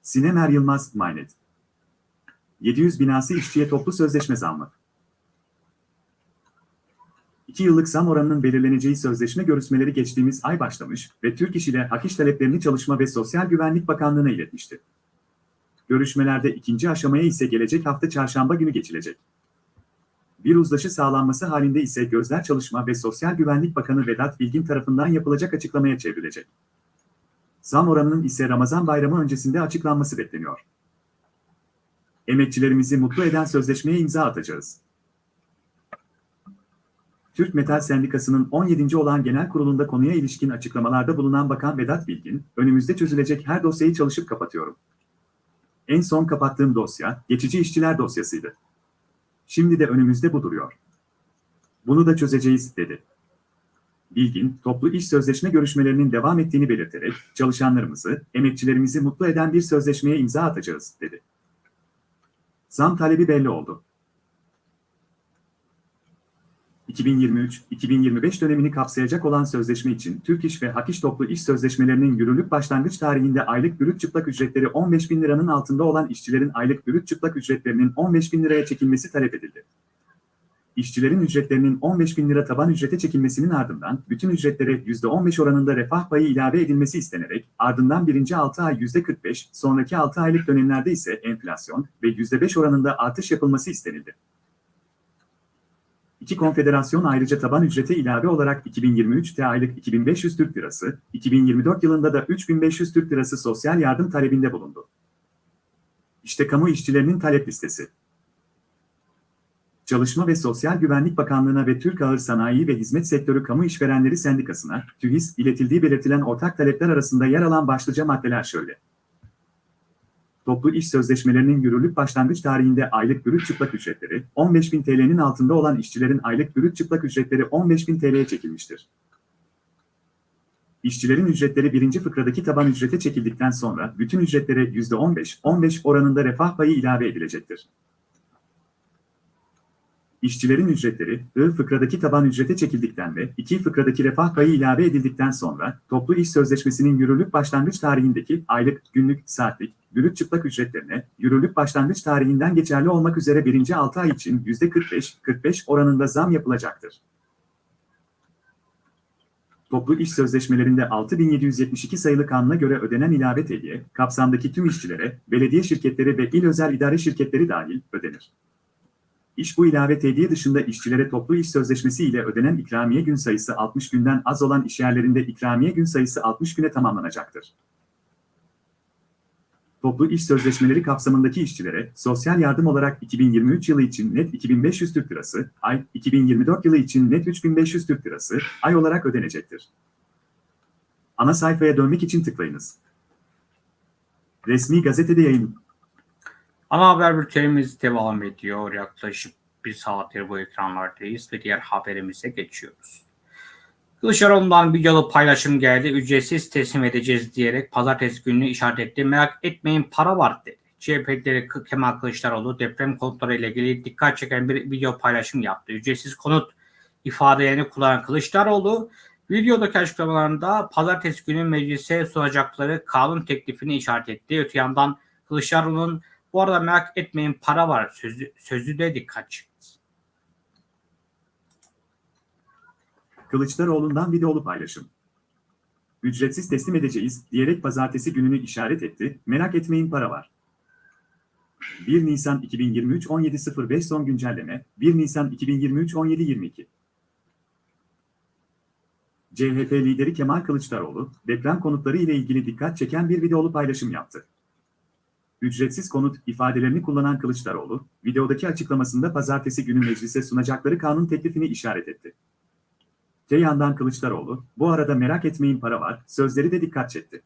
Sinem Er Yılmaz, Maynet. 700 binası işçiye toplu sözleşme zammı. 2 yıllık zam oranının belirleneceği sözleşme görüşmeleri geçtiğimiz ay başlamış ve Türk İş ile hak iş taleplerini Çalışma ve Sosyal Güvenlik Bakanlığı'na iletmişti. Görüşmelerde ikinci aşamaya ise gelecek hafta çarşamba günü geçilecek. Bir uzlaşı sağlanması halinde ise gözler Çalışma ve Sosyal Güvenlik Bakanı Vedat Bilgin tarafından yapılacak açıklamaya çevrilecek. Zam oranının ise Ramazan bayramı öncesinde açıklanması bekleniyor. Emekçilerimizi mutlu eden sözleşmeye imza atacağız. Türk Metal Sendikası'nın 17. olan genel kurulunda konuya ilişkin açıklamalarda bulunan Bakan Vedat Bilgin, önümüzde çözülecek her dosyayı çalışıp kapatıyorum. En son kapattığım dosya, geçici işçiler dosyasıydı. Şimdi de önümüzde bu duruyor. Bunu da çözeceğiz, dedi. Bilgin, toplu iş sözleşme görüşmelerinin devam ettiğini belirterek, çalışanlarımızı, emekçilerimizi mutlu eden bir sözleşmeye imza atacağız, dedi. Zam talebi belli oldu. 2023-2025 dönemini kapsayacak olan sözleşme için Türk İş ve Hak İş toplu iş sözleşmelerinin yürürlük başlangıç tarihinde aylık brüt çıplak ücretleri 15 bin liranın altında olan işçilerin aylık brüt çıplak ücretlerinin 15 bin liraya çekilmesi talep edildi. İşçilerin ücretlerinin 15 bin lira taban ücrete çekilmesinin ardından bütün ücretlere %15 oranında refah payı ilave edilmesi istenerek ardından birinci 6 ay %45, sonraki 6 aylık dönemlerde ise enflasyon ve %5 oranında artış yapılması istenildi. İki konfederasyon ayrıca taban ücrete ilave olarak 2023'te aylık 2500 Türk Lirası, 2024 yılında da 3500 Türk Lirası sosyal yardım talebinde bulundu. İşte kamu işçilerinin talep listesi. Çalışma ve Sosyal Güvenlik Bakanlığı'na ve Türk Ağır Sanayi ve Hizmet Sektörü Kamu İşverenleri Sendikası'na, TÜHİS, iletildiği belirtilen ortak talepler arasında yer alan başlıca maddeler şöyle. Toplu iş sözleşmelerinin yürürlük başlangıç tarihinde aylık brüt çıplak ücretleri, 15.000 TL'nin altında olan işçilerin aylık brüt çıplak ücretleri 15.000 TL'ye çekilmiştir. İşçilerin ücretleri birinci fıkradaki taban ücrete çekildikten sonra bütün ücretlere %15-15 oranında refah payı ilave edilecektir. İşçilerin ücretleri, I fıkradaki taban ücrete çekildikten ve 2 fıkradaki refah payı ilave edildikten sonra, toplu iş sözleşmesinin yürürlük başlangıç tarihindeki aylık, günlük, saatlik, brüt çıplak ücretlerine, yürürlük başlangıç tarihinden geçerli olmak üzere birinci 6 ay için %45-45 oranında zam yapılacaktır. Toplu iş sözleşmelerinde 6772 sayılı kanuna göre ödenen ilave tediye, kapsamdaki tüm işçilere, belediye şirketleri ve il özel idare şirketleri dahil ödenir. İş bu ilave tediye dışında işçilere toplu iş sözleşmesi ile ödenen ikramiye gün sayısı 60 günden az olan işyerlerinde ikramiye gün sayısı 60 güne tamamlanacaktır. Toplu iş sözleşmeleri kapsamındaki işçilere sosyal yardım olarak 2023 yılı için net 2500 Türk Lirası, ay 2024 yılı için net 3500 Türk Lirası, ay olarak ödenecektir. Ana sayfaya dönmek için tıklayınız. Resmi gazetede yayın. Ana haber bültenimiz devam ediyor. Yaklaşık bir saattir bu ekranlardayız ve diğer haberimize geçiyoruz. Kılıçdaroğlu'ndan videolu paylaşım geldi. Ücretsiz teslim edeceğiz diyerek pazartesi gününü işaret etti. Merak etmeyin para var dedi. CHP lideri Kemal Kılıçdaroğlu deprem konutları ile ilgili dikkat çeken bir video paylaşım yaptı. Ücretsiz konut ifadelerini kullanan Kılıçdaroğlu videodaki açıklamalarında pazartesi günü meclise sunacakları kanun teklifini işaret etti. Öte yandan Kılıçdaroğlu'nun bu arada merak etmeyin para var sözü, sözü de dikkat çekti. Kılıçdaroğlu'ndan videolu paylaşım. Ücretsiz teslim edeceğiz diyerek pazartesi gününü işaret etti. Merak etmeyin para var. 1 Nisan 2023 17.05 son güncelleme 1 Nisan 2023 17.22 CHP lideri Kemal Kılıçdaroğlu, deprem konutları ile ilgili dikkat çeken bir videolu paylaşım yaptı. Ücretsiz konut ifadelerini kullanan Kılıçdaroğlu, videodaki açıklamasında pazartesi günü meclise sunacakları kanun teklifini işaret etti. Te yandan Kılıçdaroğlu, bu arada merak etmeyin para var, sözleri de dikkat çekti.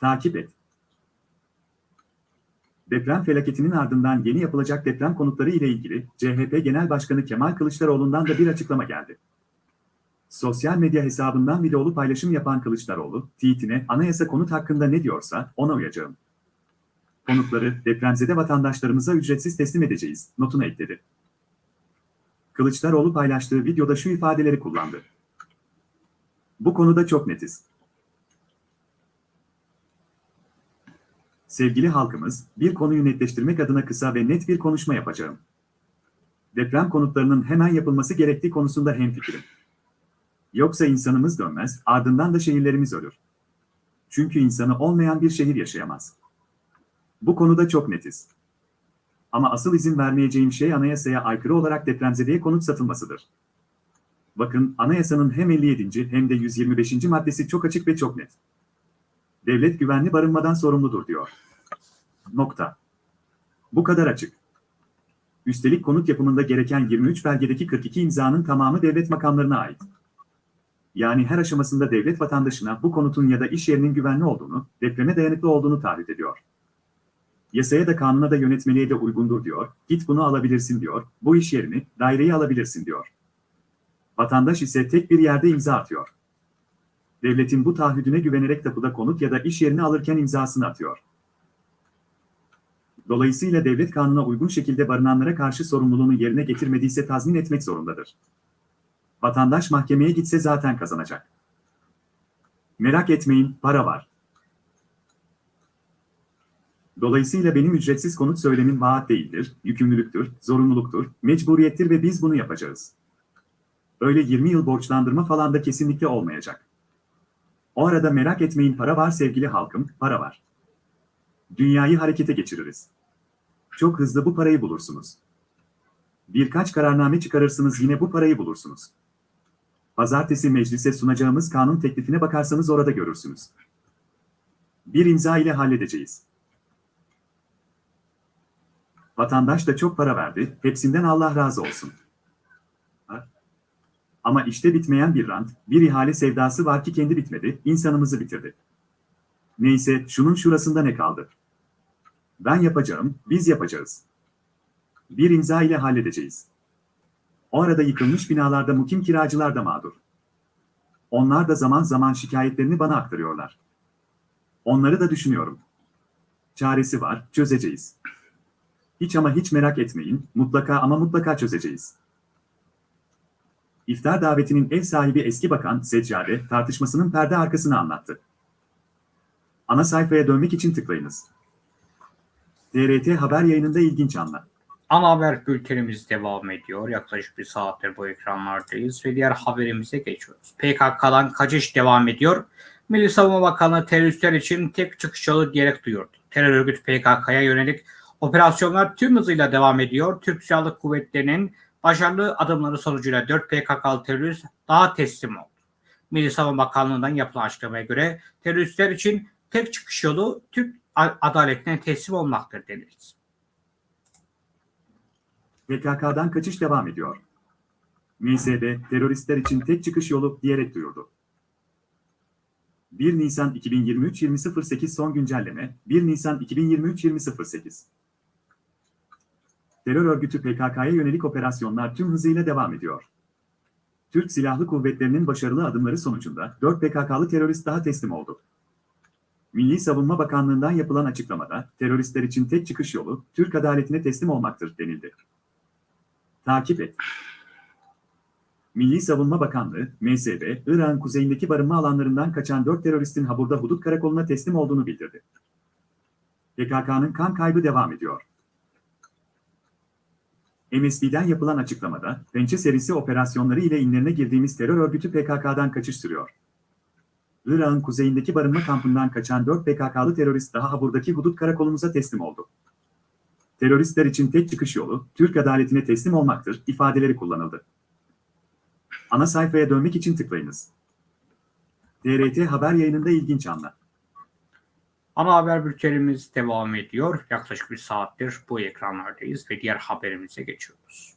Takip et. Deprem felaketinin ardından yeni yapılacak deprem konutları ile ilgili CHP Genel Başkanı Kemal Kılıçdaroğlu'ndan da bir açıklama geldi. Sosyal medya hesabından videolu paylaşım yapan Kılıçdaroğlu, tweetine anayasa konut hakkında ne diyorsa ona uyacağım. Konutları depremzede vatandaşlarımıza ücretsiz teslim edeceğiz, notunu ekledi. Kılıçdaroğlu paylaştığı videoda şu ifadeleri kullandı. Bu konuda çok netiz. Sevgili halkımız, bir konuyu netleştirmek adına kısa ve net bir konuşma yapacağım. Deprem konutlarının hemen yapılması gerektiği konusunda hemfikirim. Yoksa insanımız dönmez, ardından da şehirlerimiz ölür. Çünkü insanı olmayan bir şehir yaşayamaz. Bu konuda çok netiz. Ama asıl izin vermeyeceğim şey anayasaya aykırı olarak depremzedeye konut satılmasıdır. Bakın anayasanın hem 57. hem de 125. maddesi çok açık ve çok net. Devlet güvenli barınmadan sorumludur diyor. Nokta. Bu kadar açık. Üstelik konut yapımında gereken 23 belgedeki 42 imzanın tamamı devlet makamlarına ait. Yani her aşamasında devlet vatandaşına bu konutun ya da iş yerinin güvenli olduğunu, depreme dayanıklı olduğunu taahhüt ediyor. Yasaya da kanuna da yönetmeliğe de uygundur diyor, git bunu alabilirsin diyor, bu iş yerini, daireyi alabilirsin diyor. Vatandaş ise tek bir yerde imza atıyor. Devletin bu taahhüdüne güvenerek tapuda konut ya da iş yerini alırken imzasını atıyor. Dolayısıyla devlet kanuna uygun şekilde barınanlara karşı sorumluluğunu yerine getirmediyse tazmin etmek zorundadır. Vatandaş mahkemeye gitse zaten kazanacak. Merak etmeyin, para var. Dolayısıyla benim ücretsiz konut söylemim vaat değildir, yükümlülüktür, zorunluluktur, mecburiyettir ve biz bunu yapacağız. Öyle 20 yıl borçlandırma falan da kesinlikle olmayacak. O arada merak etmeyin para var sevgili halkım, para var. Dünyayı harekete geçiririz. Çok hızlı bu parayı bulursunuz. Birkaç kararname çıkarırsınız yine bu parayı bulursunuz. Pazartesi meclise sunacağımız kanun teklifine bakarsanız orada görürsünüz. Bir imza ile halledeceğiz. Vatandaş da çok para verdi, hepsinden Allah razı olsun. Ama işte bitmeyen bir rant, bir ihale sevdası var ki kendi bitmedi, insanımızı bitirdi. Neyse, şunun şurasında ne kaldı? Ben yapacağım, biz yapacağız. Bir imza ile halledeceğiz. O arada yıkılmış binalarda mukim kiracılar da mağdur. Onlar da zaman zaman şikayetlerini bana aktarıyorlar. Onları da düşünüyorum. Çaresi var, çözeceğiz. Hiç ama hiç merak etmeyin, mutlaka ama mutlaka çözeceğiz. İftar davetinin ev sahibi eski bakan Seccade tartışmasının perde arkasını anlattı. Ana sayfaya dönmek için tıklayınız. TRT haber yayınında ilginç anlar. Ana haber bültenimiz devam ediyor. Yaklaşık bir saattir bu ekranlardayız ve diğer haberimize geçiyoruz. PKK'dan kaçış devam ediyor. Milli Savunma Bakanlığı teröristler için tek çıkış yolu diyerek duyurdu. Terör örgütü PKK'ya yönelik operasyonlar tüm hızıyla devam ediyor. Türk Silahlı Kuvvetleri'nin başarılı adımları sonucuyla 4 PKK'lı terörist daha teslim oldu. Milli Savunma Bakanlığı'ndan yapılan açıklamaya göre teröristler için tek çıkış yolu Türk adaletine teslim olmaktır denildi. PKK'dan kaçış devam ediyor. MSB, teröristler için tek çıkış yolu diyerek duyurdu. 1 Nisan 2023-2008 son güncelleme, 1 Nisan 2023-2008. Terör örgütü PKK'ya yönelik operasyonlar tüm hızıyla devam ediyor. Türk Silahlı Kuvvetleri'nin başarılı adımları sonucunda 4 PKK'lı terörist daha teslim oldu. Milli Savunma Bakanlığı'ndan yapılan açıklamada, teröristler için tek çıkış yolu, Türk adaletine teslim olmaktır denildi. Takip et. Milli Savunma Bakanlığı, MSB, Irak'ın kuzeyindeki barınma alanlarından kaçan 4 teröristin Habur'da hudut karakoluna teslim olduğunu bildirdi. PKK'nın kan kaybı devam ediyor. MSB'den yapılan açıklamada, Pençe serisi operasyonları ile inlerine girdiğimiz terör örgütü PKK'dan kaçış sürüyor. Irak'ın kuzeyindeki barınma kampından kaçan 4 PKK'lı terörist daha Habur'daki hudut karakolumuza teslim oldu. Teröristler için tek çıkış yolu, Türk adaletine teslim olmaktır, ifadeleri kullanıldı. Ana sayfaya dönmek için tıklayınız. TRT haber yayınında ilginç anlar. Ana haber bültenimiz devam ediyor. Yaklaşık bir saattir bu ekranlardayız ve diğer haberimize geçiyoruz.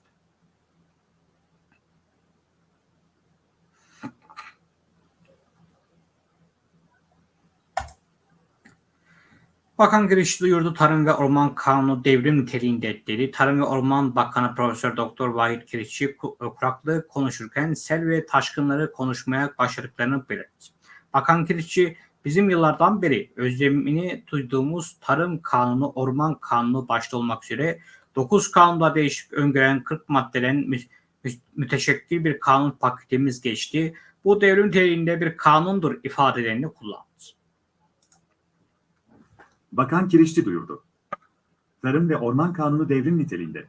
Bakan giriş duyurdu Tarım ve Orman Kanunu devrim niteliğinde dedi. Tarım ve Orman Bakanı Profesör Doktor Vahit Kirişçi kuraklığı konuşurken sel ve taşkınları konuşmaya başladıklarını belirtti. Bakan Kirişçi bizim yıllardan beri özlemini duyduğumuz Tarım Kanunu, Orman Kanunu başta olmak üzere 9 kanunda değişik öngören 40 maddeden mü müteşekkil bir kanun paketimiz geçti. bu devrim niteliğinde bir kanundur ifadelerini kullandı. Bakan Kirişçi duyurdu. Tarım ve Orman Kanunu devrim niteliğinde.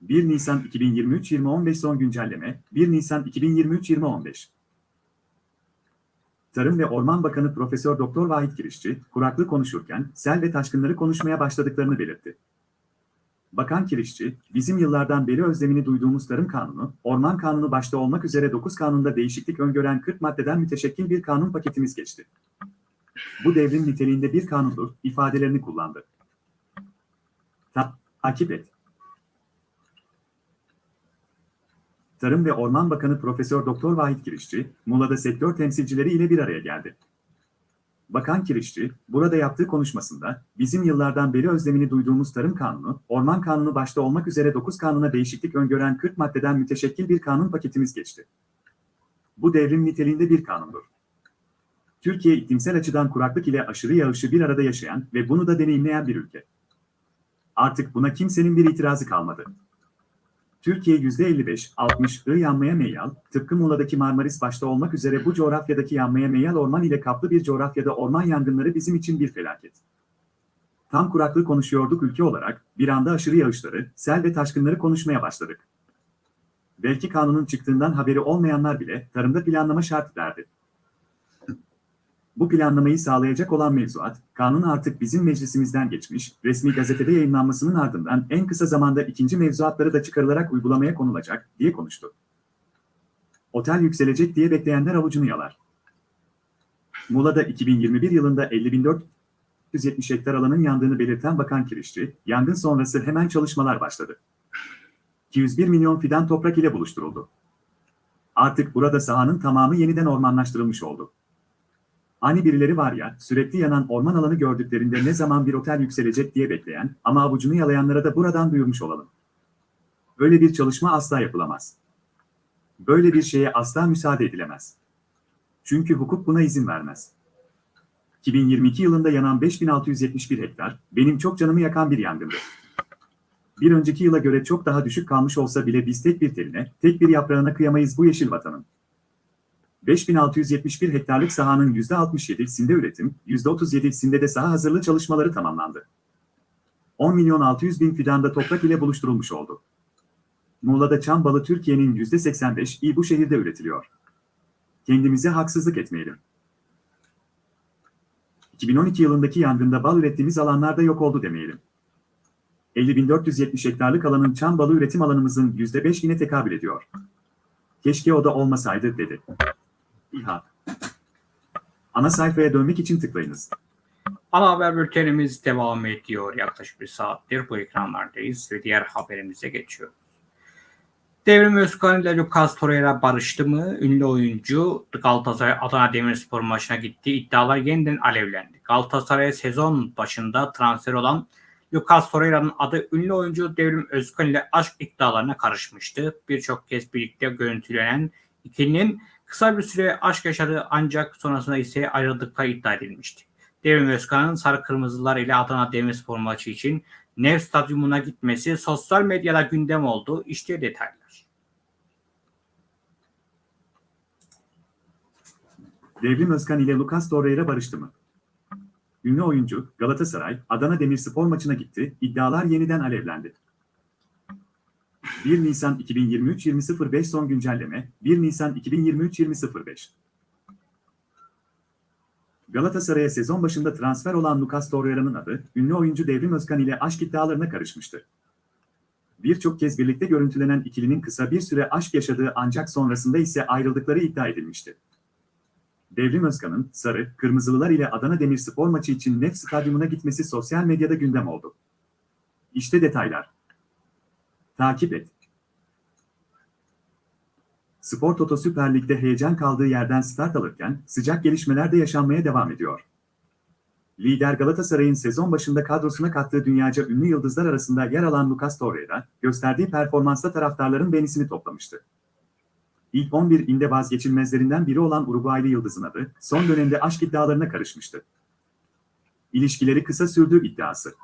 1 Nisan 2023-2015 son güncelleme, 1 Nisan 2023-2015. Tarım ve Orman Bakanı Profesör Doktor Vahit Kirişçi, kuraklık konuşurken sel ve taşkınları konuşmaya başladıklarını belirtti. Bakan Kirişçi, bizim yıllardan beri özlemini duyduğumuz Tarım Kanunu, Orman Kanunu başta olmak üzere 9 kanunda değişiklik öngören 40 maddeden müteşekkil bir kanun paketimiz geçti. Bu devrim niteliğinde bir kanundur, ifadelerini kullandı. Ta takip et. Tarım ve Orman Bakanı Profesör Doktor Vahit Kirişçi, Muğla'da sektör temsilcileri ile bir araya geldi. Bakan Kirişçi, burada yaptığı konuşmasında, bizim yıllardan beri özlemini duyduğumuz Tarım Kanunu, Orman Kanunu başta olmak üzere 9 kanuna değişiklik öngören 40 maddeden müteşekkil bir kanun paketimiz geçti. Bu devrim niteliğinde bir kanundur. Türkiye iklimsel açıdan kuraklık ile aşırı yağışı bir arada yaşayan ve bunu da deneyimleyen bir ülke. Artık buna kimsenin bir itirazı kalmadı. Türkiye %55-60 ı yanmaya meyyal, tıpkı Muğla'daki Marmaris başta olmak üzere bu coğrafyadaki yanmaya meyyal orman ile kaplı bir coğrafyada orman yangınları bizim için bir felaket. Tam kuraklık konuşuyorduk ülke olarak, bir anda aşırı yağışları, sel ve taşkınları konuşmaya başladık. Belki kanunun çıktığından haberi olmayanlar bile tarımda planlama şart derdi. Bu planlamayı sağlayacak olan mevzuat, kanun artık bizim meclisimizden geçmiş, resmi gazetede yayınlanmasının ardından en kısa zamanda ikinci mevzuatları da çıkarılarak uygulamaya konulacak, diye konuştu. Otel yükselecek diye bekleyenler avucunu yalar. Muğla'da 2021 yılında 50.470 hektar alanın yandığını belirten Bakan Kirişçi, yangın sonrası hemen çalışmalar başladı. 201 milyon fidan toprak ile buluşturuldu. Artık burada sahanın tamamı yeniden ormanlaştırılmış oldu. Hani birileri var ya, sürekli yanan orman alanı gördüklerinde ne zaman bir otel yükselecek diye bekleyen ama avucunu yalayanlara da buradan duyurmuş olalım. Böyle bir çalışma asla yapılamaz. Böyle bir şeye asla müsaade edilemez. Çünkü hukuk buna izin vermez. 2022 yılında yanan 5671 hektar, benim çok canımı yakan bir yangındı. Bir önceki yıla göre çok daha düşük kalmış olsa bile biz tek bir teline, tek bir yaprağına kıyamayız bu yeşil vatanın. 5671 hektarlık sahanın %67'sinde üretim, %37'sinde de saha hazırlığı çalışmaları tamamlandı. 10 milyon 600 bin fidanda toprak ile buluşturulmuş oldu. Muğla'da çam balı Türkiye'nin %85'i bu şehirde üretiliyor. Kendimize haksızlık etmeyelim. 2012 yılındaki yangında bal ürettiğimiz alanlarda yok oldu demeyelim. 50.470 hektarlık alanın çam balı üretim alanımızın %5'ine tekabül ediyor. Keşke o da olmasaydı dedi. İHA. Ana sayfaya dönmek için tıklayınız. Ana haber bültenimiz devam ediyor. Yaklaşık bir saattir bu ekranlardayız ve diğer haberimize geçiyoruz. Devrim Özkan ile Lucas Torreira barıştı mı? Ünlü oyuncu Galatasaray Adana Demirspor maçına gitti. İddialar yeniden alevlendi. Galatasaray sezon başında transfer olan Lucas Torreira'nın adı ünlü oyuncu Devrim Özkan ile aşk iddialarına karışmıştı. Birçok kez birlikte görüntülenen ikilinin kısa bir süre aşk yaşadığı ancak sonrasında ise ayrıldıkları iddia edilmişti. Devrim Özkan'ın Sarı Kırmızılar ile Adana Demirspor maçı için Nev Stadyumuna gitmesi sosyal medyada gündem oldu. İşte detaylar. Devrim Özkan ile Lucas Torreira barıştı mı? Ünlü oyuncu Galatasaray, Adana Demirspor maçına gitti, iddialar yeniden alevlendi. 1 Nisan 2023-2005 son güncelleme, 1 Nisan 2023-2005 Galatasaray'a sezon başında transfer olan Lucas Torreira'nın adı, ünlü oyuncu Devrim Özkan ile aşk iddialarına karışmıştı. Birçok kez birlikte görüntülenen ikilinin kısa bir süre aşk yaşadığı ancak sonrasında ise ayrıldıkları iddia edilmişti. Devrim Özkan'ın Sarı, Kırmızılılar ile Adana Demirspor maçı için Nef Stadyumuna gitmesi sosyal medyada gündem oldu. İşte detaylar. Takip et. Spor Toto Süper Lig'de heyecan kaldığı yerden start alırken sıcak gelişmeler de yaşanmaya devam ediyor. Lider Galatasaray'ın sezon başında kadrosuna kattığı dünyaca ünlü yıldızlar arasında yer alan Lucas Torreira, gösterdiği performansla taraftarların beğenisini toplamıştı. İlk 11 inde vazgeçilmezlerinden biri olan Uruguaylı yıldızın adı, son dönemde aşk iddialarına karışmıştı. İlişkileri kısa sürdüğü iddiası.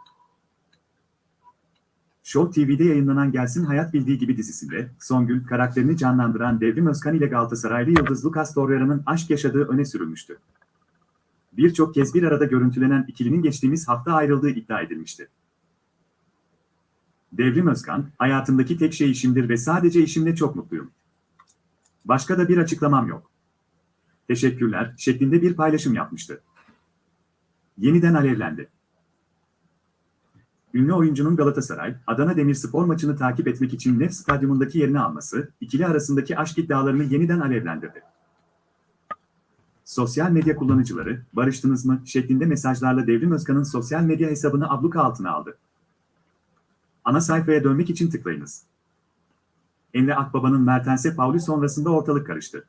Show TV'de yayınlanan Gelsin Hayat Bildiği Gibi dizisinde Songül karakterini canlandıran Devrim Özkan ile Galatasaraylı Yıldız Lucas Torreira'nın aşk yaşadığı öne sürülmüştü. Birçok kez bir arada görüntülenen ikilinin geçtiğimiz hafta ayrıldığı iddia edilmişti. Devrim Özkan, hayatımdaki tek şey işimdir ve sadece işimle çok mutluyum. Başka da bir açıklamam yok. Teşekkürler şeklinde bir paylaşım yapmıştı. Yeniden alevlendi. Ünlü oyuncunun Galatasaray, Adana Demirspor maçını takip etmek için Nef Stadyumundaki yerini alması, ikili arasındaki aşk iddialarını yeniden alevlendirdi. Sosyal medya kullanıcıları, barıştınız mı şeklinde mesajlarla Devrim Özkan'ın sosyal medya hesabını abluka altına aldı. Ana sayfaya dönmek için tıklayınız. Emre Akbaba'nın Mertens'e faulü sonrasında ortalık karıştı.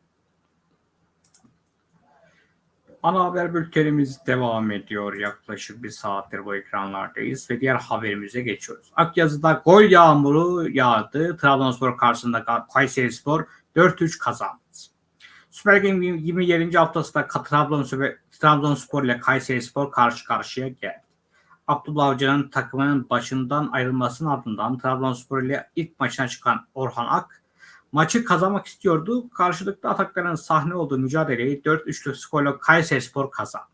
Ana haber bültenimiz devam ediyor. Yaklaşık bir saattir bu ekranlardayız ve diğer haberimize geçiyoruz. Akyazı'da gol yağmuru yağdı. Trabzonspor karşısında Kayserispor 4-3 kazandı. Süper Lig'in 27. haftasında Trabzonspor, Trabzonspor ile Kayserispor karşı karşıya geldi. Abdullah Avcı'nın takımının başından ayrılmasının ardından Trabzonspor ile ilk maçına çıkan Orhan Ak maçı kazanmak istiyordu. Karşılıklı atakların sahne olduğu mücadeleyi 4-3'lük skorla Kayserispor kazandı.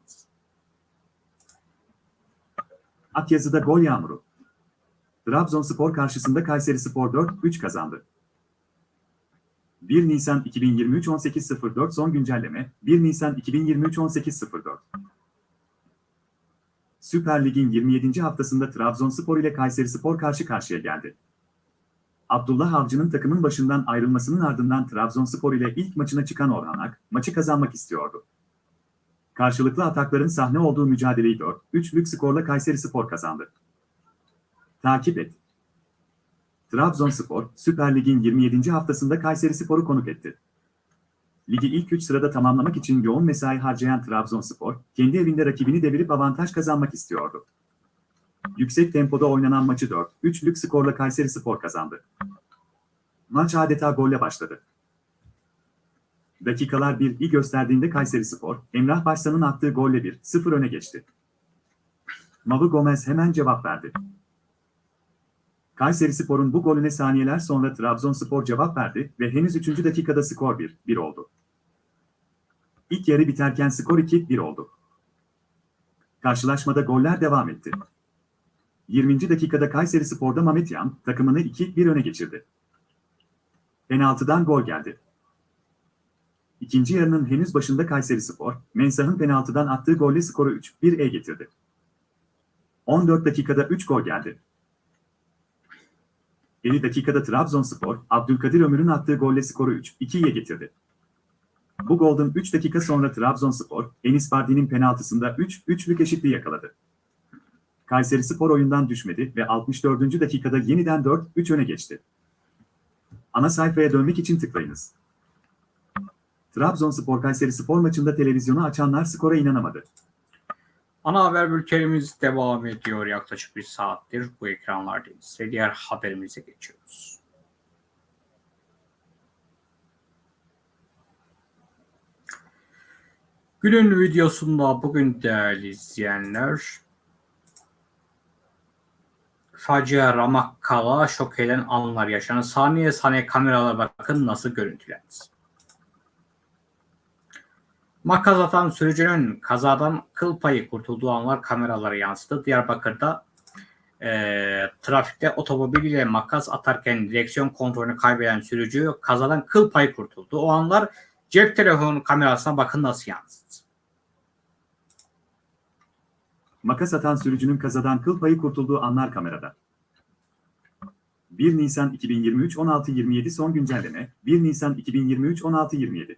Akyazı'da gol yağmuru. Trabzonspor karşısında Kayserispor 4-3 kazandı. 1 Nisan 2023 18.04 son güncelleme 1 Nisan 2023 18.04 Süper Lig'in 27. haftasında Trabzonspor ile Kayserispor karşı karşıya geldi. Abdullah Avcı'nın takımın başından ayrılmasının ardından Trabzonspor ile ilk maçına çıkan Orhan Ak, maçı kazanmak istiyordu. Karşılıklı atakların sahne olduğu mücadeleyi 4-3'lük skorla Kayserispor kazandı. Takip et. Trabzonspor, Süper Lig'in 27. haftasında Kayserispor'u konuk etti. Ligi ilk 3 sırada tamamlamak için yoğun mesai harcayan Trabzonspor, kendi evinde rakibini devirip avantaj kazanmak istiyordu. Yüksek tempoda oynanan maçı 4-3'lük skorla Kayserispor kazandı. Maç adeta golle başladı. Dakikalar 1'i gösterdiğinde Kayserispor, Emrah Başsan'ın attığı golle 1-0 öne geçti. Mavu Gomez hemen cevap verdi. Kayserispor'un bu golüne saniyeler sonra Trabzonspor cevap verdi ve henüz 3. dakikada skor 1-1 oldu. İlk yarı biterken skor 2-1 oldu. Karşılaşmada goller devam etti. 20. dakikada Kayserispor'da Mehmet Yan takımını 2-1 öne geçirdi. Penaltıdan gol geldi. İkinci yarının henüz başında Kayserispor, Mensah'ın penaltıdan attığı golle skoru 3-1'e getirdi. 14 dakikada 3 gol geldi. 50 dakikada Trabzonspor, Abdülkadir Ömür'ün attığı golle skoru 3-2'ye getirdi. Bu golden 3 dakika sonra Trabzonspor, Enis Bardi'nin penaltısında 3-3'lük eşitliği yakaladı. Kayserispor oyundan düşmedi ve 64. dakikada yeniden 4-3 öne geçti. Ana sayfaya dönmek için tıklayınız. Trabzonspor Kayserispor maçında televizyonu açanlar skora inanamadı. Ana haber bültenimiz devam ediyor. Yaklaşık bir saattir bu ekranlardayız ve diğer haberimize geçiyoruz. Günün videosunda bugün değerli izleyenler facia Ramakkala şok eden anlar yaşanır. Saniye saniye kameralara bakın nasıl görüntülendi. Makas atan sürücünün kazadan kıl payı kurtulduğu anlar kameralara yansıdı. Diyarbakır'da e, trafikte otomobiliyle makas atarken direksiyon kontrolünü kaybeden sürücü kazadan kıl payı kurtuldu. O anlar cep telefonu kamerasına bakın nasıl yansıdı. Makas atan sürücünün kazadan kıl payı kurtulduğu anlar kamerada. 1 Nisan 2023 16.27 son güncelleme 1 Nisan 2023 16.27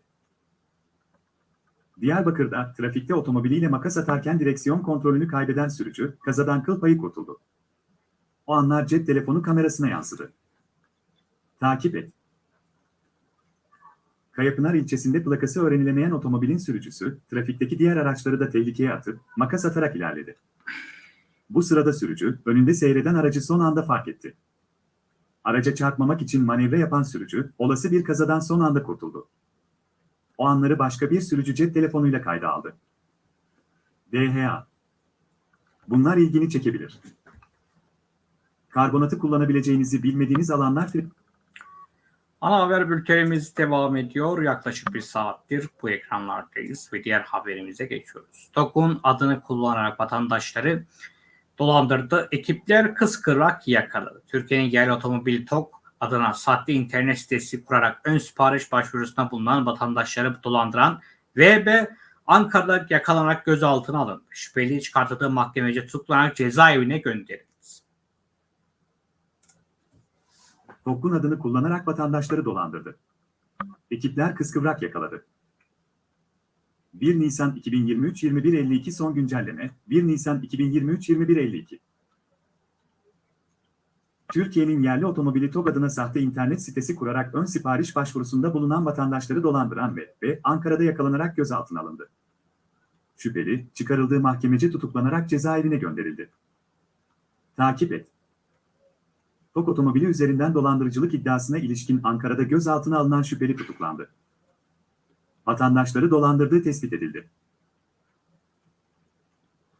Diyarbakır'da trafikte otomobiliyle makas atarken direksiyon kontrolünü kaybeden sürücü kazadan kıl payı kurtuldu. O anlar cep telefonu kamerasına yansıdı. Takip et. Kayapınar ilçesinde plakası öğrenilemeyen otomobilin sürücüsü, trafikteki diğer araçları da tehlikeye atıp makas atarak ilerledi. Bu sırada sürücü, önünde seyreden aracı son anda fark etti. Araca çarpmamak için manevra yapan sürücü, olası bir kazadan son anda kurtuldu. O anları başka bir sürücü cep telefonuyla kayda aldı. DHA Bunlar ilgini çekebilir. Karbonatı kullanabileceğinizi bilmediğiniz alanlar Ana haber bültenimiz devam ediyor. Yaklaşık bir saattir bu ekranlardayız ve diğer haberimize geçiyoruz. TOG'un adını kullanarak vatandaşları dolandırdı. Ekipler kıskırak yakaladı. Türkiye'nin yerli otomobili TOG adına sahte internet sitesi kurarak ön sipariş başvurusunda bulunan vatandaşları dolandıran VB Ankara'da yakalanarak gözaltına alındı. Şüpheli çıkartıldığı mahkemece tutuklanarak cezaevine gönderildi. TOG'un adını kullanarak vatandaşları dolandırdı. Ekipler kıskıvrak yakaladı. 1 Nisan 2023 21.52 son güncelleme 1 Nisan 2023 21.52 Türkiye'nin yerli otomobili TOG adına sahte internet sitesi kurarak ön sipariş başvurusunda bulunan vatandaşları dolandıran ve, ve Ankara'da yakalanarak gözaltına alındı. Şüpheli, çıkarıldığı mahkemece tutuklanarak cezaevine gönderildi. Takip et. TOG otomobili üzerinden dolandırıcılık iddiasına ilişkin Ankara'da gözaltına alınan şüpheli tutuklandı. Vatandaşları dolandırdığı tespit edildi.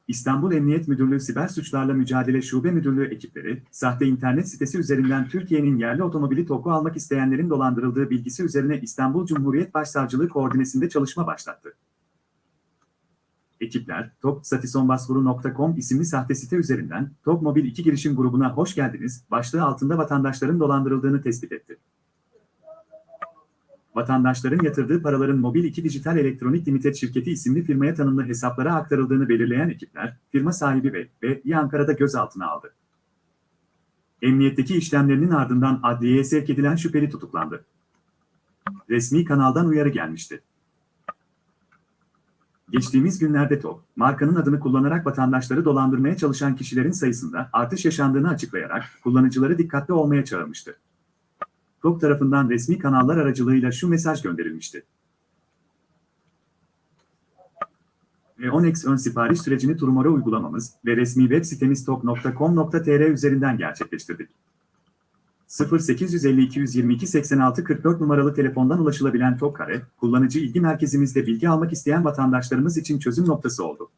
İstanbul Emniyet Müdürlüğü Siber Suçlarla Mücadele Şube Müdürlüğü ekipleri, sahte internet sitesi üzerinden Türkiye'nin yerli otomobili TOG'u almak isteyenlerin dolandırıldığı bilgisi üzerine İstanbul Cumhuriyet Başsavcılığı koordinesinde çalışma başlattı. Ekipler, topsatisonbasvuru.com isimli sahte site üzerinden TOG Mobil 2 girişim grubuna hoş geldiniz başlığı altında vatandaşların dolandırıldığını tespit etti. Vatandaşların yatırdığı paraların Mobil 2 Dijital Elektronik Limited şirketi isimli firmaya tanımlı hesaplara aktarıldığını belirleyen ekipler, firma sahibi ve ve Ankara'da gözaltına aldı. Emniyetteki işlemlerinin ardından adliyeye sevk edilen şüpheli tutuklandı. Resmi kanaldan uyarı gelmişti. Geçtiğimiz günlerde TOG, markanın adını kullanarak vatandaşları dolandırmaya çalışan kişilerin sayısında artış yaşandığını açıklayarak kullanıcıları dikkatli olmaya çağırmıştı. TOG tarafından resmi kanallar aracılığıyla şu mesaj gönderilmişti. Onex ön sipariş sürecini Turmora uygulamamız ve resmi web sitemiz tok.com.tr üzerinden gerçekleştirdik. 0850 222 86 44 numaralı telefondan ulaşılabilen TOG Kare, kullanıcı ilgi merkezimizde bilgi almak isteyen vatandaşlarımız için çözüm noktası oldu.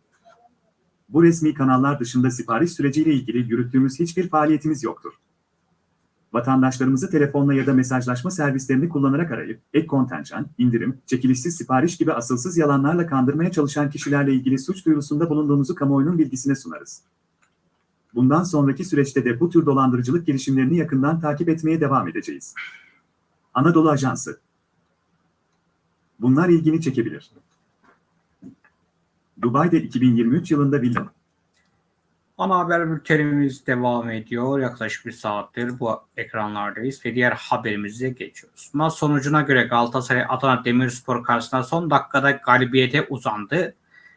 Bu resmi kanallar dışında sipariş süreciyle ilgili yürüttüğümüz hiçbir faaliyetimiz yoktur. Vatandaşlarımızı telefonla ya da mesajlaşma servislerini kullanarak arayıp, ek kontenjan, indirim, çekilişsiz sipariş gibi asılsız yalanlarla kandırmaya çalışan kişilerle ilgili suç duyurusunda bulunduğumuzu kamuoyunun bilgisine sunarız. Bundan sonraki süreçte de bu tür dolandırıcılık girişimlerini yakından takip etmeye devam edeceğiz. Anadolu Ajansı Bunlar ilgini çekebilir. Dubai'de 2023 yılında villa Ana haber bültenimiz devam ediyor. Yaklaşık bir saattir bu ekranlardayız ve diğer haberimize geçiyoruz. Maç sonucuna göre Galatasaray Adana Demirspor karşısında son dakikada galibiyete uzandı.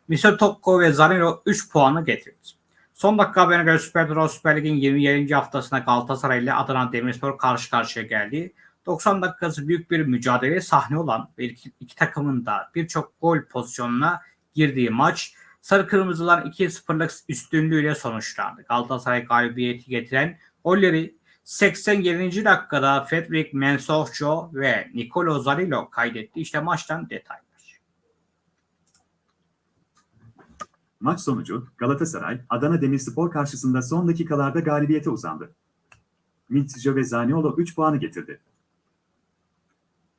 Misal Tokko ve Zanilo 3 puanı getirdi. Son dakika haberine göre Süper Dura Süper Lig'in 27. haftasında Galatasaray ile Adana Demirspor karşı karşıya geldi. 90 dakikası büyük bir mücadele sahne olan ve iki, iki takımın da birçok gol pozisyonuna girdiği maç Sarı Kırmızılar 2-0'lık üstünlüğüyle sonuçlandı. Galatasaray galibiyeti getiren golleri 87. dakikada Fedrik Mensohjo ve Nicolo Zarilo kaydetti. İşte maçtan detaylar. Maç sonucu Galatasaray, Adana Demirspor karşısında son dakikalarda galibiyete uzandı. Mitsjo ve Zaniolo 3 puanı getirdi.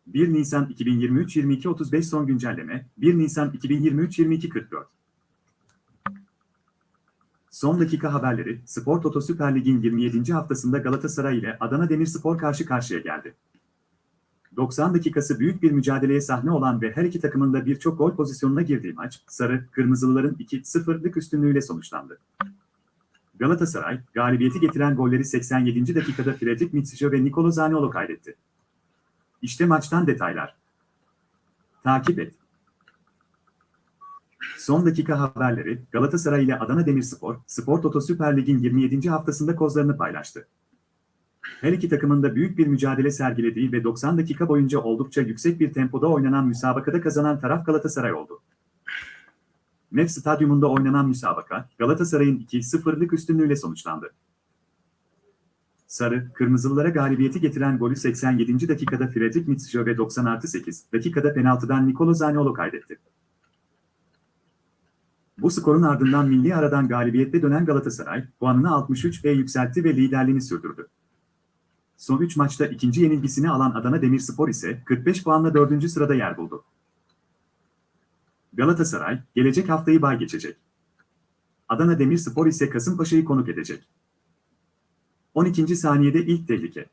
1 Nisan 2023 22.35 son güncelleme 1 Nisan 2023 22.44 Son dakika haberleri, Spor Toto Süper Lig'in 27. haftasında Galatasaray ile Adana Demirspor karşı karşıya geldi. 90 dakikası büyük bir mücadeleye sahne olan ve her iki takımın da birçok gol pozisyonuna girdiği maç, Sarı, Kırmızılıların 2-0'lık üstünlüğüyle sonuçlandı. Galatasaray, galibiyeti getiren golleri 87. dakikada Fredrik Mitsjo ve Nicolo Zaniolo kaydetti. İşte maçtan detaylar. Takip et. Son dakika haberleri Galatasaray ile Adana Demirspor, Spor Toto Süper Lig'in 27. haftasında kozlarını paylaştı. Her iki takımın da büyük bir mücadele sergilediği ve 90 dakika boyunca oldukça yüksek bir tempoda oynanan müsabakada kazanan taraf Galatasaray oldu. Nef Stadyumunda oynanan müsabaka, Galatasaray'ın 2-0'lık üstünlüğüyle sonuçlandı. Sarı, Kırmızılılara galibiyeti getiren golü 87. dakikada Fredrik Mitsjo ve 90 artı 8 dakikada penaltıdan Nicolo Zaniolo kaydetti. Bu skorun ardından milli aradan galibiyetle dönen Galatasaray, puanını 63'e yükseltti ve liderliğini sürdürdü. Son 3 maçta ikinci yenilgisini alan Adana Demirspor ise 45 puanla 4. sırada yer buldu. Galatasaray, gelecek haftayı bay geçecek. Adana Demirspor ise Kasımpaşa'yı konuk edecek. 12. saniyede ilk tehlike.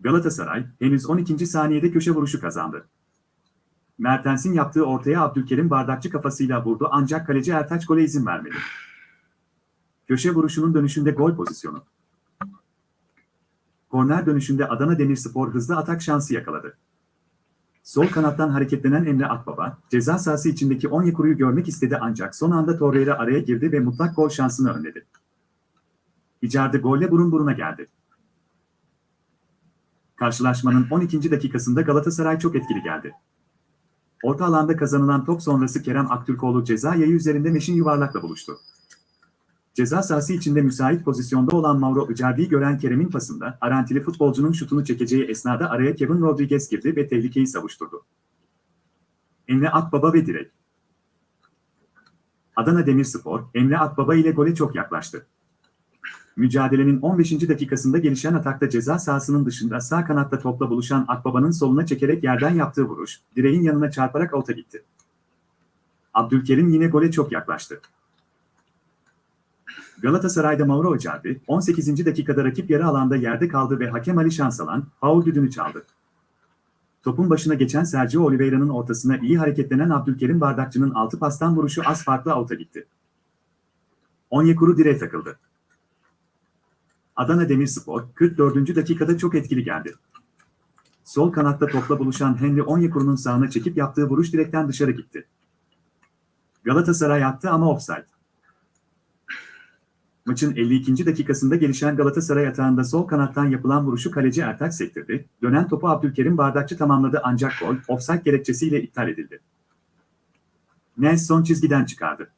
Galatasaray, henüz 12. saniyede köşe vuruşu kazandı. Mertens'in yaptığı ortaya Abdülkerim bardakçı kafasıyla vurdu ancak kaleci Ertaç gole izin vermedi. Köşe vuruşunun dönüşünde gol pozisyonu. Korner dönüşünde Adana Demirspor hızlı atak şansı yakaladı. Sol kanattan hareketlenen Emre Akbaba, ceza sahası içindeki Onyekuru'yu görmek istedi ancak son anda Torreira araya girdi ve mutlak gol şansını önledi. Icardi golle burun buruna geldi. Karşılaşmanın 12. dakikasında Galatasaray çok etkili geldi. Orta alanda kazanılan top sonrası Kerem Aktürkoğlu ceza yayı üzerinde Meşin yuvarlakla buluştu. Ceza sahası içinde müsait pozisyonda olan Mauro Icardi'yi gören Kerem'in pasında Arantili futbolcunun şutunu çekeceği esnada araya Kevin Rodriguez girdi ve tehlikeyi savuşturdu. Emre Akbaba ve direk. Adana Demirspor, Emre Akbaba ile gole çok yaklaştı. Mücadelenin 15. dakikasında gelişen atakta ceza sahasının dışında sağ kanatta topla buluşan Akbaba'nın soluna çekerek yerden yaptığı vuruş, direğin yanına çarparak alta gitti. Abdülkerim yine gole çok yaklaştı. Galatasaray'da Mauro Icardi, 18. dakikada rakip yarı alanda yerde kaldı ve hakem Ali Şansalan, faul düdüğünü çaldı. Topun başına geçen Sergio Oliveira'nın ortasına iyi hareketlenen Abdülkerim Bardakçı'nın altı pastan vuruşu az farklı alta gitti. Onyekuru direğe takıldı. Adana Demirspor, 44. dakikada çok etkili geldi. Sol kanatta topla buluşan Henry Onyekuru'nun sağına çekip yaptığı vuruş direkten dışarı gitti. Galatasaray attı ama offside. Maçın 52. dakikasında gelişen Galatasaray atağında sol kanattan yapılan vuruşu kaleci Ertaç sektirdi. Dönen topu Abdülkerim Bardakçı tamamladı ancak gol offside gerekçesiyle iptal edildi. Nelson çizgiden çıkardı.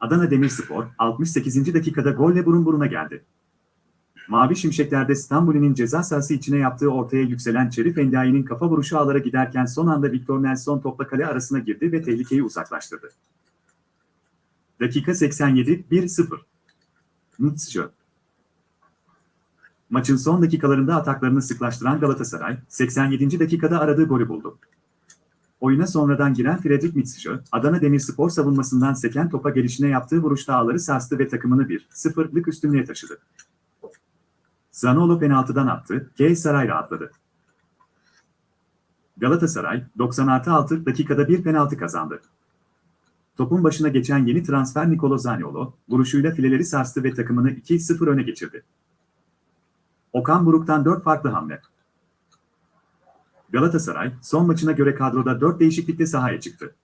Adana Demirspor 68. dakikada golle burun buruna geldi. Mavi Şimşekler'de İstanbul'un ceza sahası içine yaptığı ortaya yükselen Şerif Endiayi'nin kafa vuruşu ağlara giderken son anda Victor Nelson topla kale arasına girdi ve tehlikeyi uzaklaştırdı. Dakika 87, 1-0. Mutsçı. Maçın son dakikalarında ataklarını sıklaştıran Galatasaray, 87. dakikada aradığı golü buldu. Oyuna sonradan giren Fredrik Mitsjö, Adana Demirspor savunmasından seken topa gelişine yaptığı vuruşta ağları sarstı ve takımını 1-0'lık üstünlüğe taşıdı. Zanolo penaltıdan attı, K. Saray rahatladı. Galatasaray, 96 dakikada bir penaltı kazandı. Topun başına geçen yeni transfer Nicolo Zaniolo, vuruşuyla fileleri sarstı ve takımını 2-0 öne geçirdi. Okan Buruk'tan 4 farklı hamle. Galatasaray, son maçına göre kadroda 4 değişiklikle sahaya çıktı.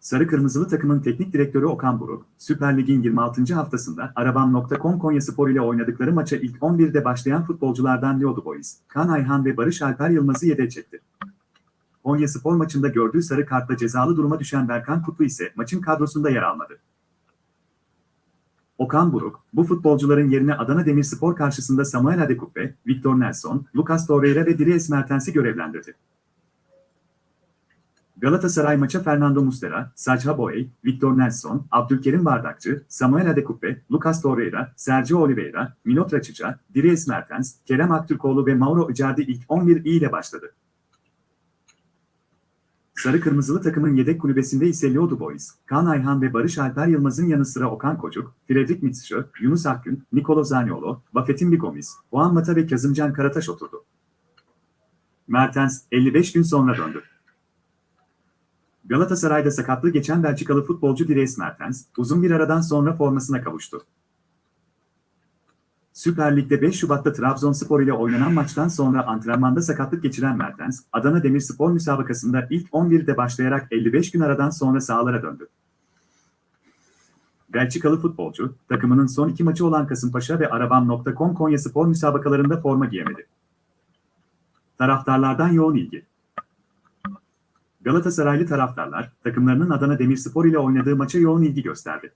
Sarı Kırmızılı takımın teknik direktörü Okan Buruk, Süper Lig'in 26. haftasında Arabam.com Konyaspor ile oynadıkları maça ilk 11'de başlayan futbolculardan Lyodu Boys, Kan Ayhan ve Barış Alper Yılmaz'ı yedeğe çekti. Konyaspor maçında gördüğü sarı kartla cezalı duruma düşen Berkan Kutlu ise maçın kadrosunda yer almadı. Okan Buruk, bu futbolcuların yerine Adana Demirspor karşısında Samuel Adekupbe, Victor Nelson, Lucas Torreira ve Dries Mertens'i görevlendirdi. Galatasaray maça Fernando Muslera, Sacha Boey, Victor Nelson, Abdülkerim Bardakçı, Samuel Adekupbe, Lucas Torreira, Sergio Oliveira, Milot Račića, Dries Mertens, Kerem Aktürkoğlu ve Mauro Icardi ilk 11 ile başladı. Sarı Kırmızılı takımın yedek kulübesinde ise Lyodu Boys, Kaan Ayhan ve Barış Alper Yılmaz'ın yanı sıra Okan Kocuk, Fredrik Mitsjö, Yunus Akgün, Nikolo Zaniolo, Buffett'in Bigomis, Juan Mata ve Kazımcan Karataş oturdu. Mertens, 55 gün sonra döndü. Galatasaray'da sakatlığı geçen Belçikalı futbolcu Dries Mertens, uzun bir aradan sonra formasına kavuştu. Süper Lig'de 5 Şubat'ta Trabzonspor ile oynanan maçtan sonra antrenmanda sakatlık geçiren Mertens, Adana Demirspor müsabakasında ilk 11'de başlayarak 55 gün aradan sonra sahalara döndü. Belçikalı futbolcu, takımının son iki maçı olan Kasımpaşa ve Arabam.com Konyaspor müsabakalarında forma giyemedi. Taraftarlardan yoğun ilgi. Galatasaraylı taraftarlar, takımlarının Adana Demirspor ile oynadığı maça yoğun ilgi gösterdi.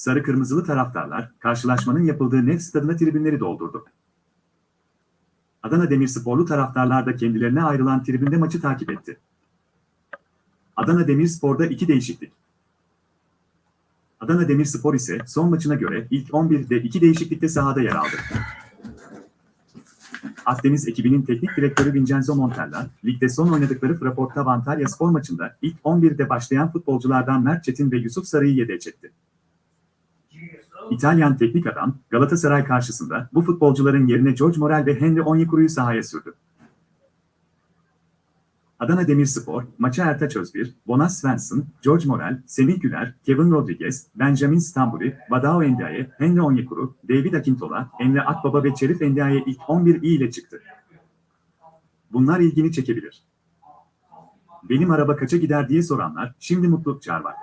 Sarı Kırmızılı taraftarlar, karşılaşmanın yapıldığı Nef stadına tribünleri doldurdu. Adana Demirsporlu taraftarlar da kendilerine ayrılan tribünde maçı takip etti. Adana Demirspor'da iki değişiklik. Adana Demirspor ise son maçına göre ilk 11'de iki değişiklikte sahada yer aldı. Akdeniz ekibinin teknik direktörü Vincenzo Montella, ligde son oynadıkları Fraporta Antalya spor maçında ilk 11'de başlayan futbolculardan Mert Çetin ve Yusuf Sarı'yı yedeğe çekti. İtalyan teknik adam, Galatasaray karşısında bu futbolcuların yerine George Morel ve Henry Onyekuru'yu sahaya sürdü. Adana Demirspor, maça Ertaç Özbir, Bonas Svensson, George Morel, Semih Güler, Kevin Rodriguez, Benjamin Stambuli, Vadao Endiaye, Henry Onyekuru, David Akintola, Emre Akbaba ve Çerif Endiaye ilk 11 iyi ile çıktı. Bunlar ilgini çekebilir. Benim araba kaça gider diye soranlar, şimdi mutlu çağır var.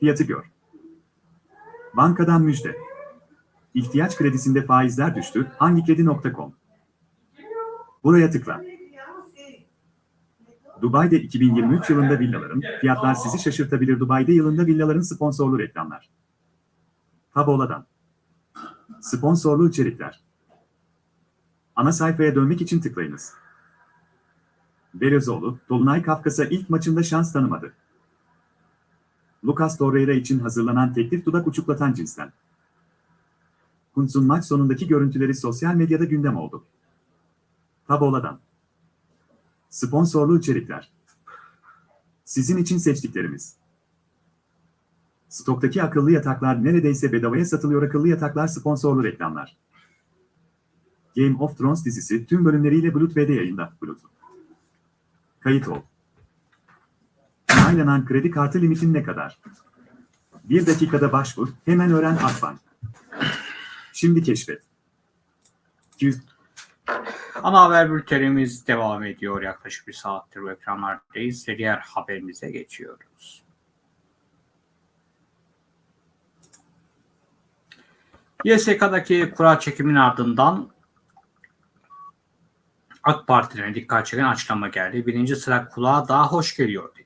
Fiyatı gör. Bankadan müjde. İhtiyaç kredisinde faizler düştü. Hangikredi.com Buraya tıkla. Dubai'de 2023 yılında villaların, fiyatlar sizi şaşırtabilir Dubai'de yılında villaların sponsorlu reklamlar. Tabola'dan. Sponsorlu içerikler. Ana sayfaya dönmek için tıklayınız. Belözoğlu, Dolunay Kafkas'a ilk maçında şans tanımadı. Lucas Torreira için hazırlanan teklif dudak uçuklatan cinsten. Kuntz'un maç sonundaki görüntüleri sosyal medyada gündem oldu. Tabola'dan. Sponsorlu içerikler. Sizin için seçtiklerimiz. Stoktaki akıllı yataklar neredeyse bedavaya satılıyor akıllı yataklar sponsorlu reklamlar. Game of Thrones dizisi tüm bölümleriyle VD yayında. Blut. Kayıt ol. Onaylanan kredi kartı limitin ne kadar? Bir dakikada başvur, hemen öğren Akbank. Şimdi keşfet. 200 Ana haber bültenimiz devam ediyor. Yaklaşık bir saattir bu ekranlardayız. Diğer haberimize geçiyoruz. YSK'daki kura çekimin ardından AK Parti'ne dikkat çeken açıklama geldi. Birinci sıra kulağa daha hoş geliyor.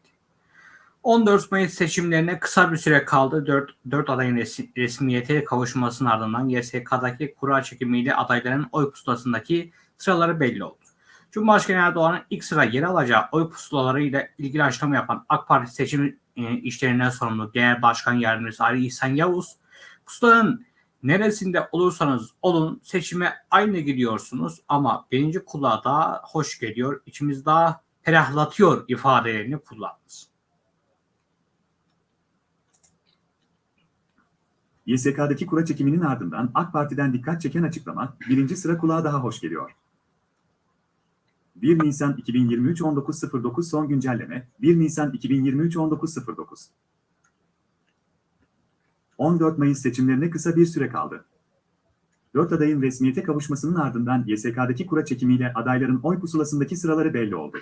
14 Mayıs seçimlerine kısa bir süre kaldı. 4, 4 adayın resmiyete kavuşmasının ardından YSK'daki kura çekimiyle adayların oy pusulasındaki sıraları belli oldu. Cumhurbaşkanı Erdoğan'ın ilk sıra yer alacağı oy pusulalarıyla ilgili açıklama yapan AK Parti seçim e, işlerinden sorumlu Genel Başkan Yardımcısı Ali İhsan Yavuz, pusulanın neresinde olursanız olun seçime aynı gidiyorsunuz ama birinci kulağa daha hoş geliyor, içimiz daha ferahlatıyor ifadelerini kullandı. YSK'daki kura çekiminin ardından AK Parti'den dikkat çeken açıklama, birinci sıra kulağa daha hoş geliyor. 1 Nisan 2023 19.09 son güncelleme, 1 Nisan 2023 19.09 14 Mayıs seçimlerine kısa bir süre kaldı. 4 adayın resmiyete kavuşmasının ardından YSK'daki kura çekimiyle adayların oy pusulasındaki sıraları belli oldu.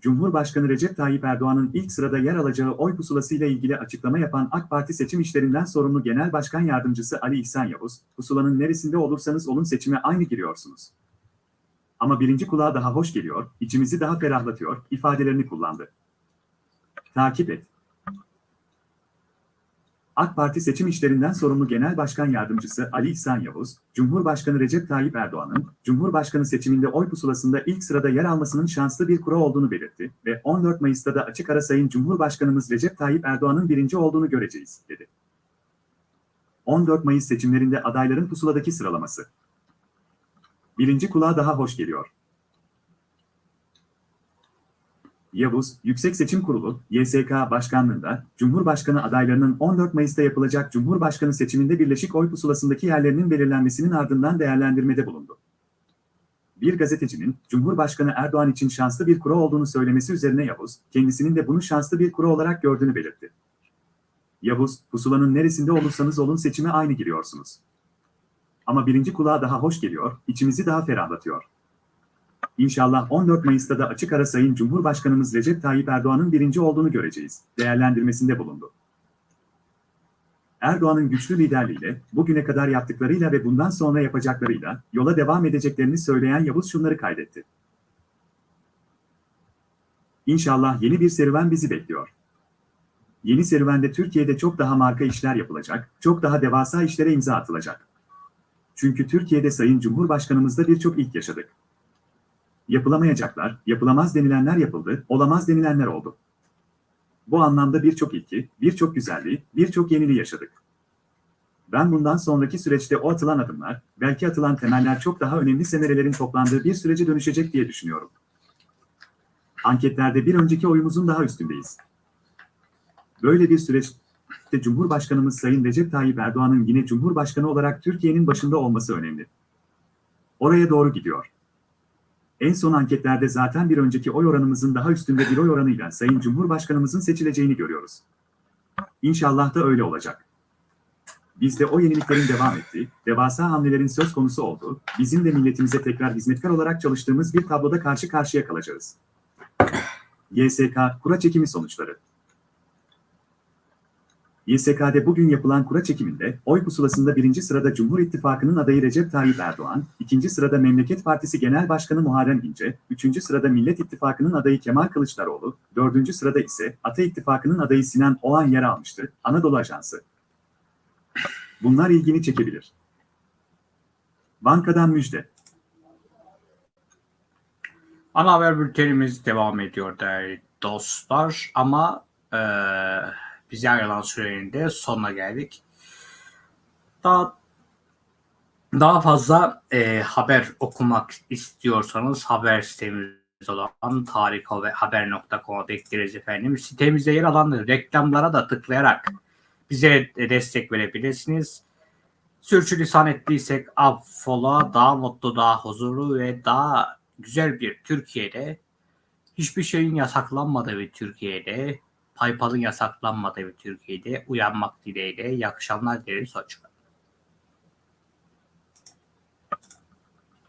Cumhurbaşkanı Recep Tayyip Erdoğan'ın ilk sırada yer alacağı oy pusulasıyla ilgili açıklama yapan AK Parti seçim işlerinden sorumlu Genel Başkan Yardımcısı Ali İhsan Yavuz, pusulanın neresinde olursanız olun seçime aynı giriyorsunuz. Ama birinci kulağa daha hoş geliyor, içimizi daha ferahlatıyor ifadelerini kullandı. Takip et. AK Parti seçim işlerinden sorumlu Genel Başkan Yardımcısı Ali İhsan Yavuz, Cumhurbaşkanı Recep Tayyip Erdoğan'ın Cumhurbaşkanı seçiminde oy pusulasında ilk sırada yer almasının şanslı bir kura olduğunu belirtti ve 14 Mayıs'ta da açık ara Sayın Cumhurbaşkanımız Recep Tayyip Erdoğan'ın birinci olduğunu göreceğiz, dedi. 14 Mayıs seçimlerinde adayların pusuladaki sıralaması. Birinci kulağa daha hoş geliyor. Yavuz, Yüksek Seçim Kurulu, YSK Başkanlığında, Cumhurbaşkanı adaylarının 14 Mayıs'ta yapılacak Cumhurbaşkanı seçiminde birleşik oy pusulasındaki yerlerinin belirlenmesinin ardından değerlendirmede bulundu. Bir gazetecinin, Cumhurbaşkanı Erdoğan için şanslı bir kura olduğunu söylemesi üzerine Yavuz, kendisinin de bunu şanslı bir kura olarak gördüğünü belirtti. Yavuz, pusulanın neresinde olursanız olun seçime aynı giriyorsunuz. Ama birinci kulağa daha hoş geliyor, içimizi daha ferahlatıyor. İnşallah 14 Mayıs'ta da açık ara Sayın Cumhurbaşkanımız Recep Tayyip Erdoğan'ın birinci olduğunu göreceğiz, değerlendirmesinde bulundu. Erdoğan'ın güçlü liderliğiyle, bugüne kadar yaptıklarıyla ve bundan sonra yapacaklarıyla yola devam edeceklerini söyleyen Yavuz şunları kaydetti. İnşallah yeni bir serüven bizi bekliyor. Yeni serüvende Türkiye'de çok daha marka işler yapılacak, çok daha devasa işlere imza atılacak. Çünkü Türkiye'de Sayın Cumhurbaşkanımızda birçok ilk yaşadık. Yapılamayacaklar, yapılamaz denilenler yapıldı, olamaz denilenler oldu. Bu anlamda birçok ilki, birçok güzelliği, birçok yeniliği yaşadık. Ben bundan sonraki süreçte o atılan adımlar, belki atılan temeller çok daha önemli semerelerin toplandığı bir sürece dönüşecek diye düşünüyorum. Anketlerde bir önceki oyumuzun daha üstündeyiz. Böyle bir süreçte Cumhurbaşkanımız Sayın Recep Tayyip Erdoğan'ın yine Cumhurbaşkanı olarak Türkiye'nin başında olması önemli. Oraya doğru gidiyor. En son anketlerde zaten bir önceki oy oranımızın daha üstünde bir oy oranıyla Sayın Cumhurbaşkanımızın seçileceğini görüyoruz. İnşallah da öyle olacak. Bizde o yeniliklerin devam ettiği, devasa hamlelerin söz konusu olduğu, bizim de milletimize tekrar hizmetkar olarak çalıştığımız bir tabloda karşı karşıya kalacağız. YSK kura çekimi sonuçları. YSK'de bugün yapılan kura çekiminde oy pusulasında birinci sırada Cumhur İttifakı'nın adayı Recep Tayyip Erdoğan, ikinci sırada Memleket Partisi Genel Başkanı Muharrem İnce, üçüncü sırada Millet İttifakı'nın adayı Kemal Kılıçdaroğlu, dördüncü sırada ise Ata İttifakı'nın adayı Sinan Oğan yer almıştı, Anadolu Ajansı. Bunlar ilgini çekebilir. Bankadan müjde. Ana haber bültenimiz devam ediyor değerli dostlar ama eee bize ayrılan sürenin de sonuna geldik. Daha daha fazla eee, haber okumak istiyorsanız haber sitemiz olan tarikhaber.com'a bekleriz efendim. Sitemizde yer alan reklamlara da tıklayarak bize de destek verebilirsiniz. Sürçülisan ettiysek affola, daha mutlu, daha huzurlu ve daha güzel bir Türkiye'de hiçbir şeyin yasaklanmadığı bir Türkiye'de, paypalın yasaklanmadığı Türkiye'de uyanmak dileğiyle iyi akşamlar dileriz. Hoşçakalın.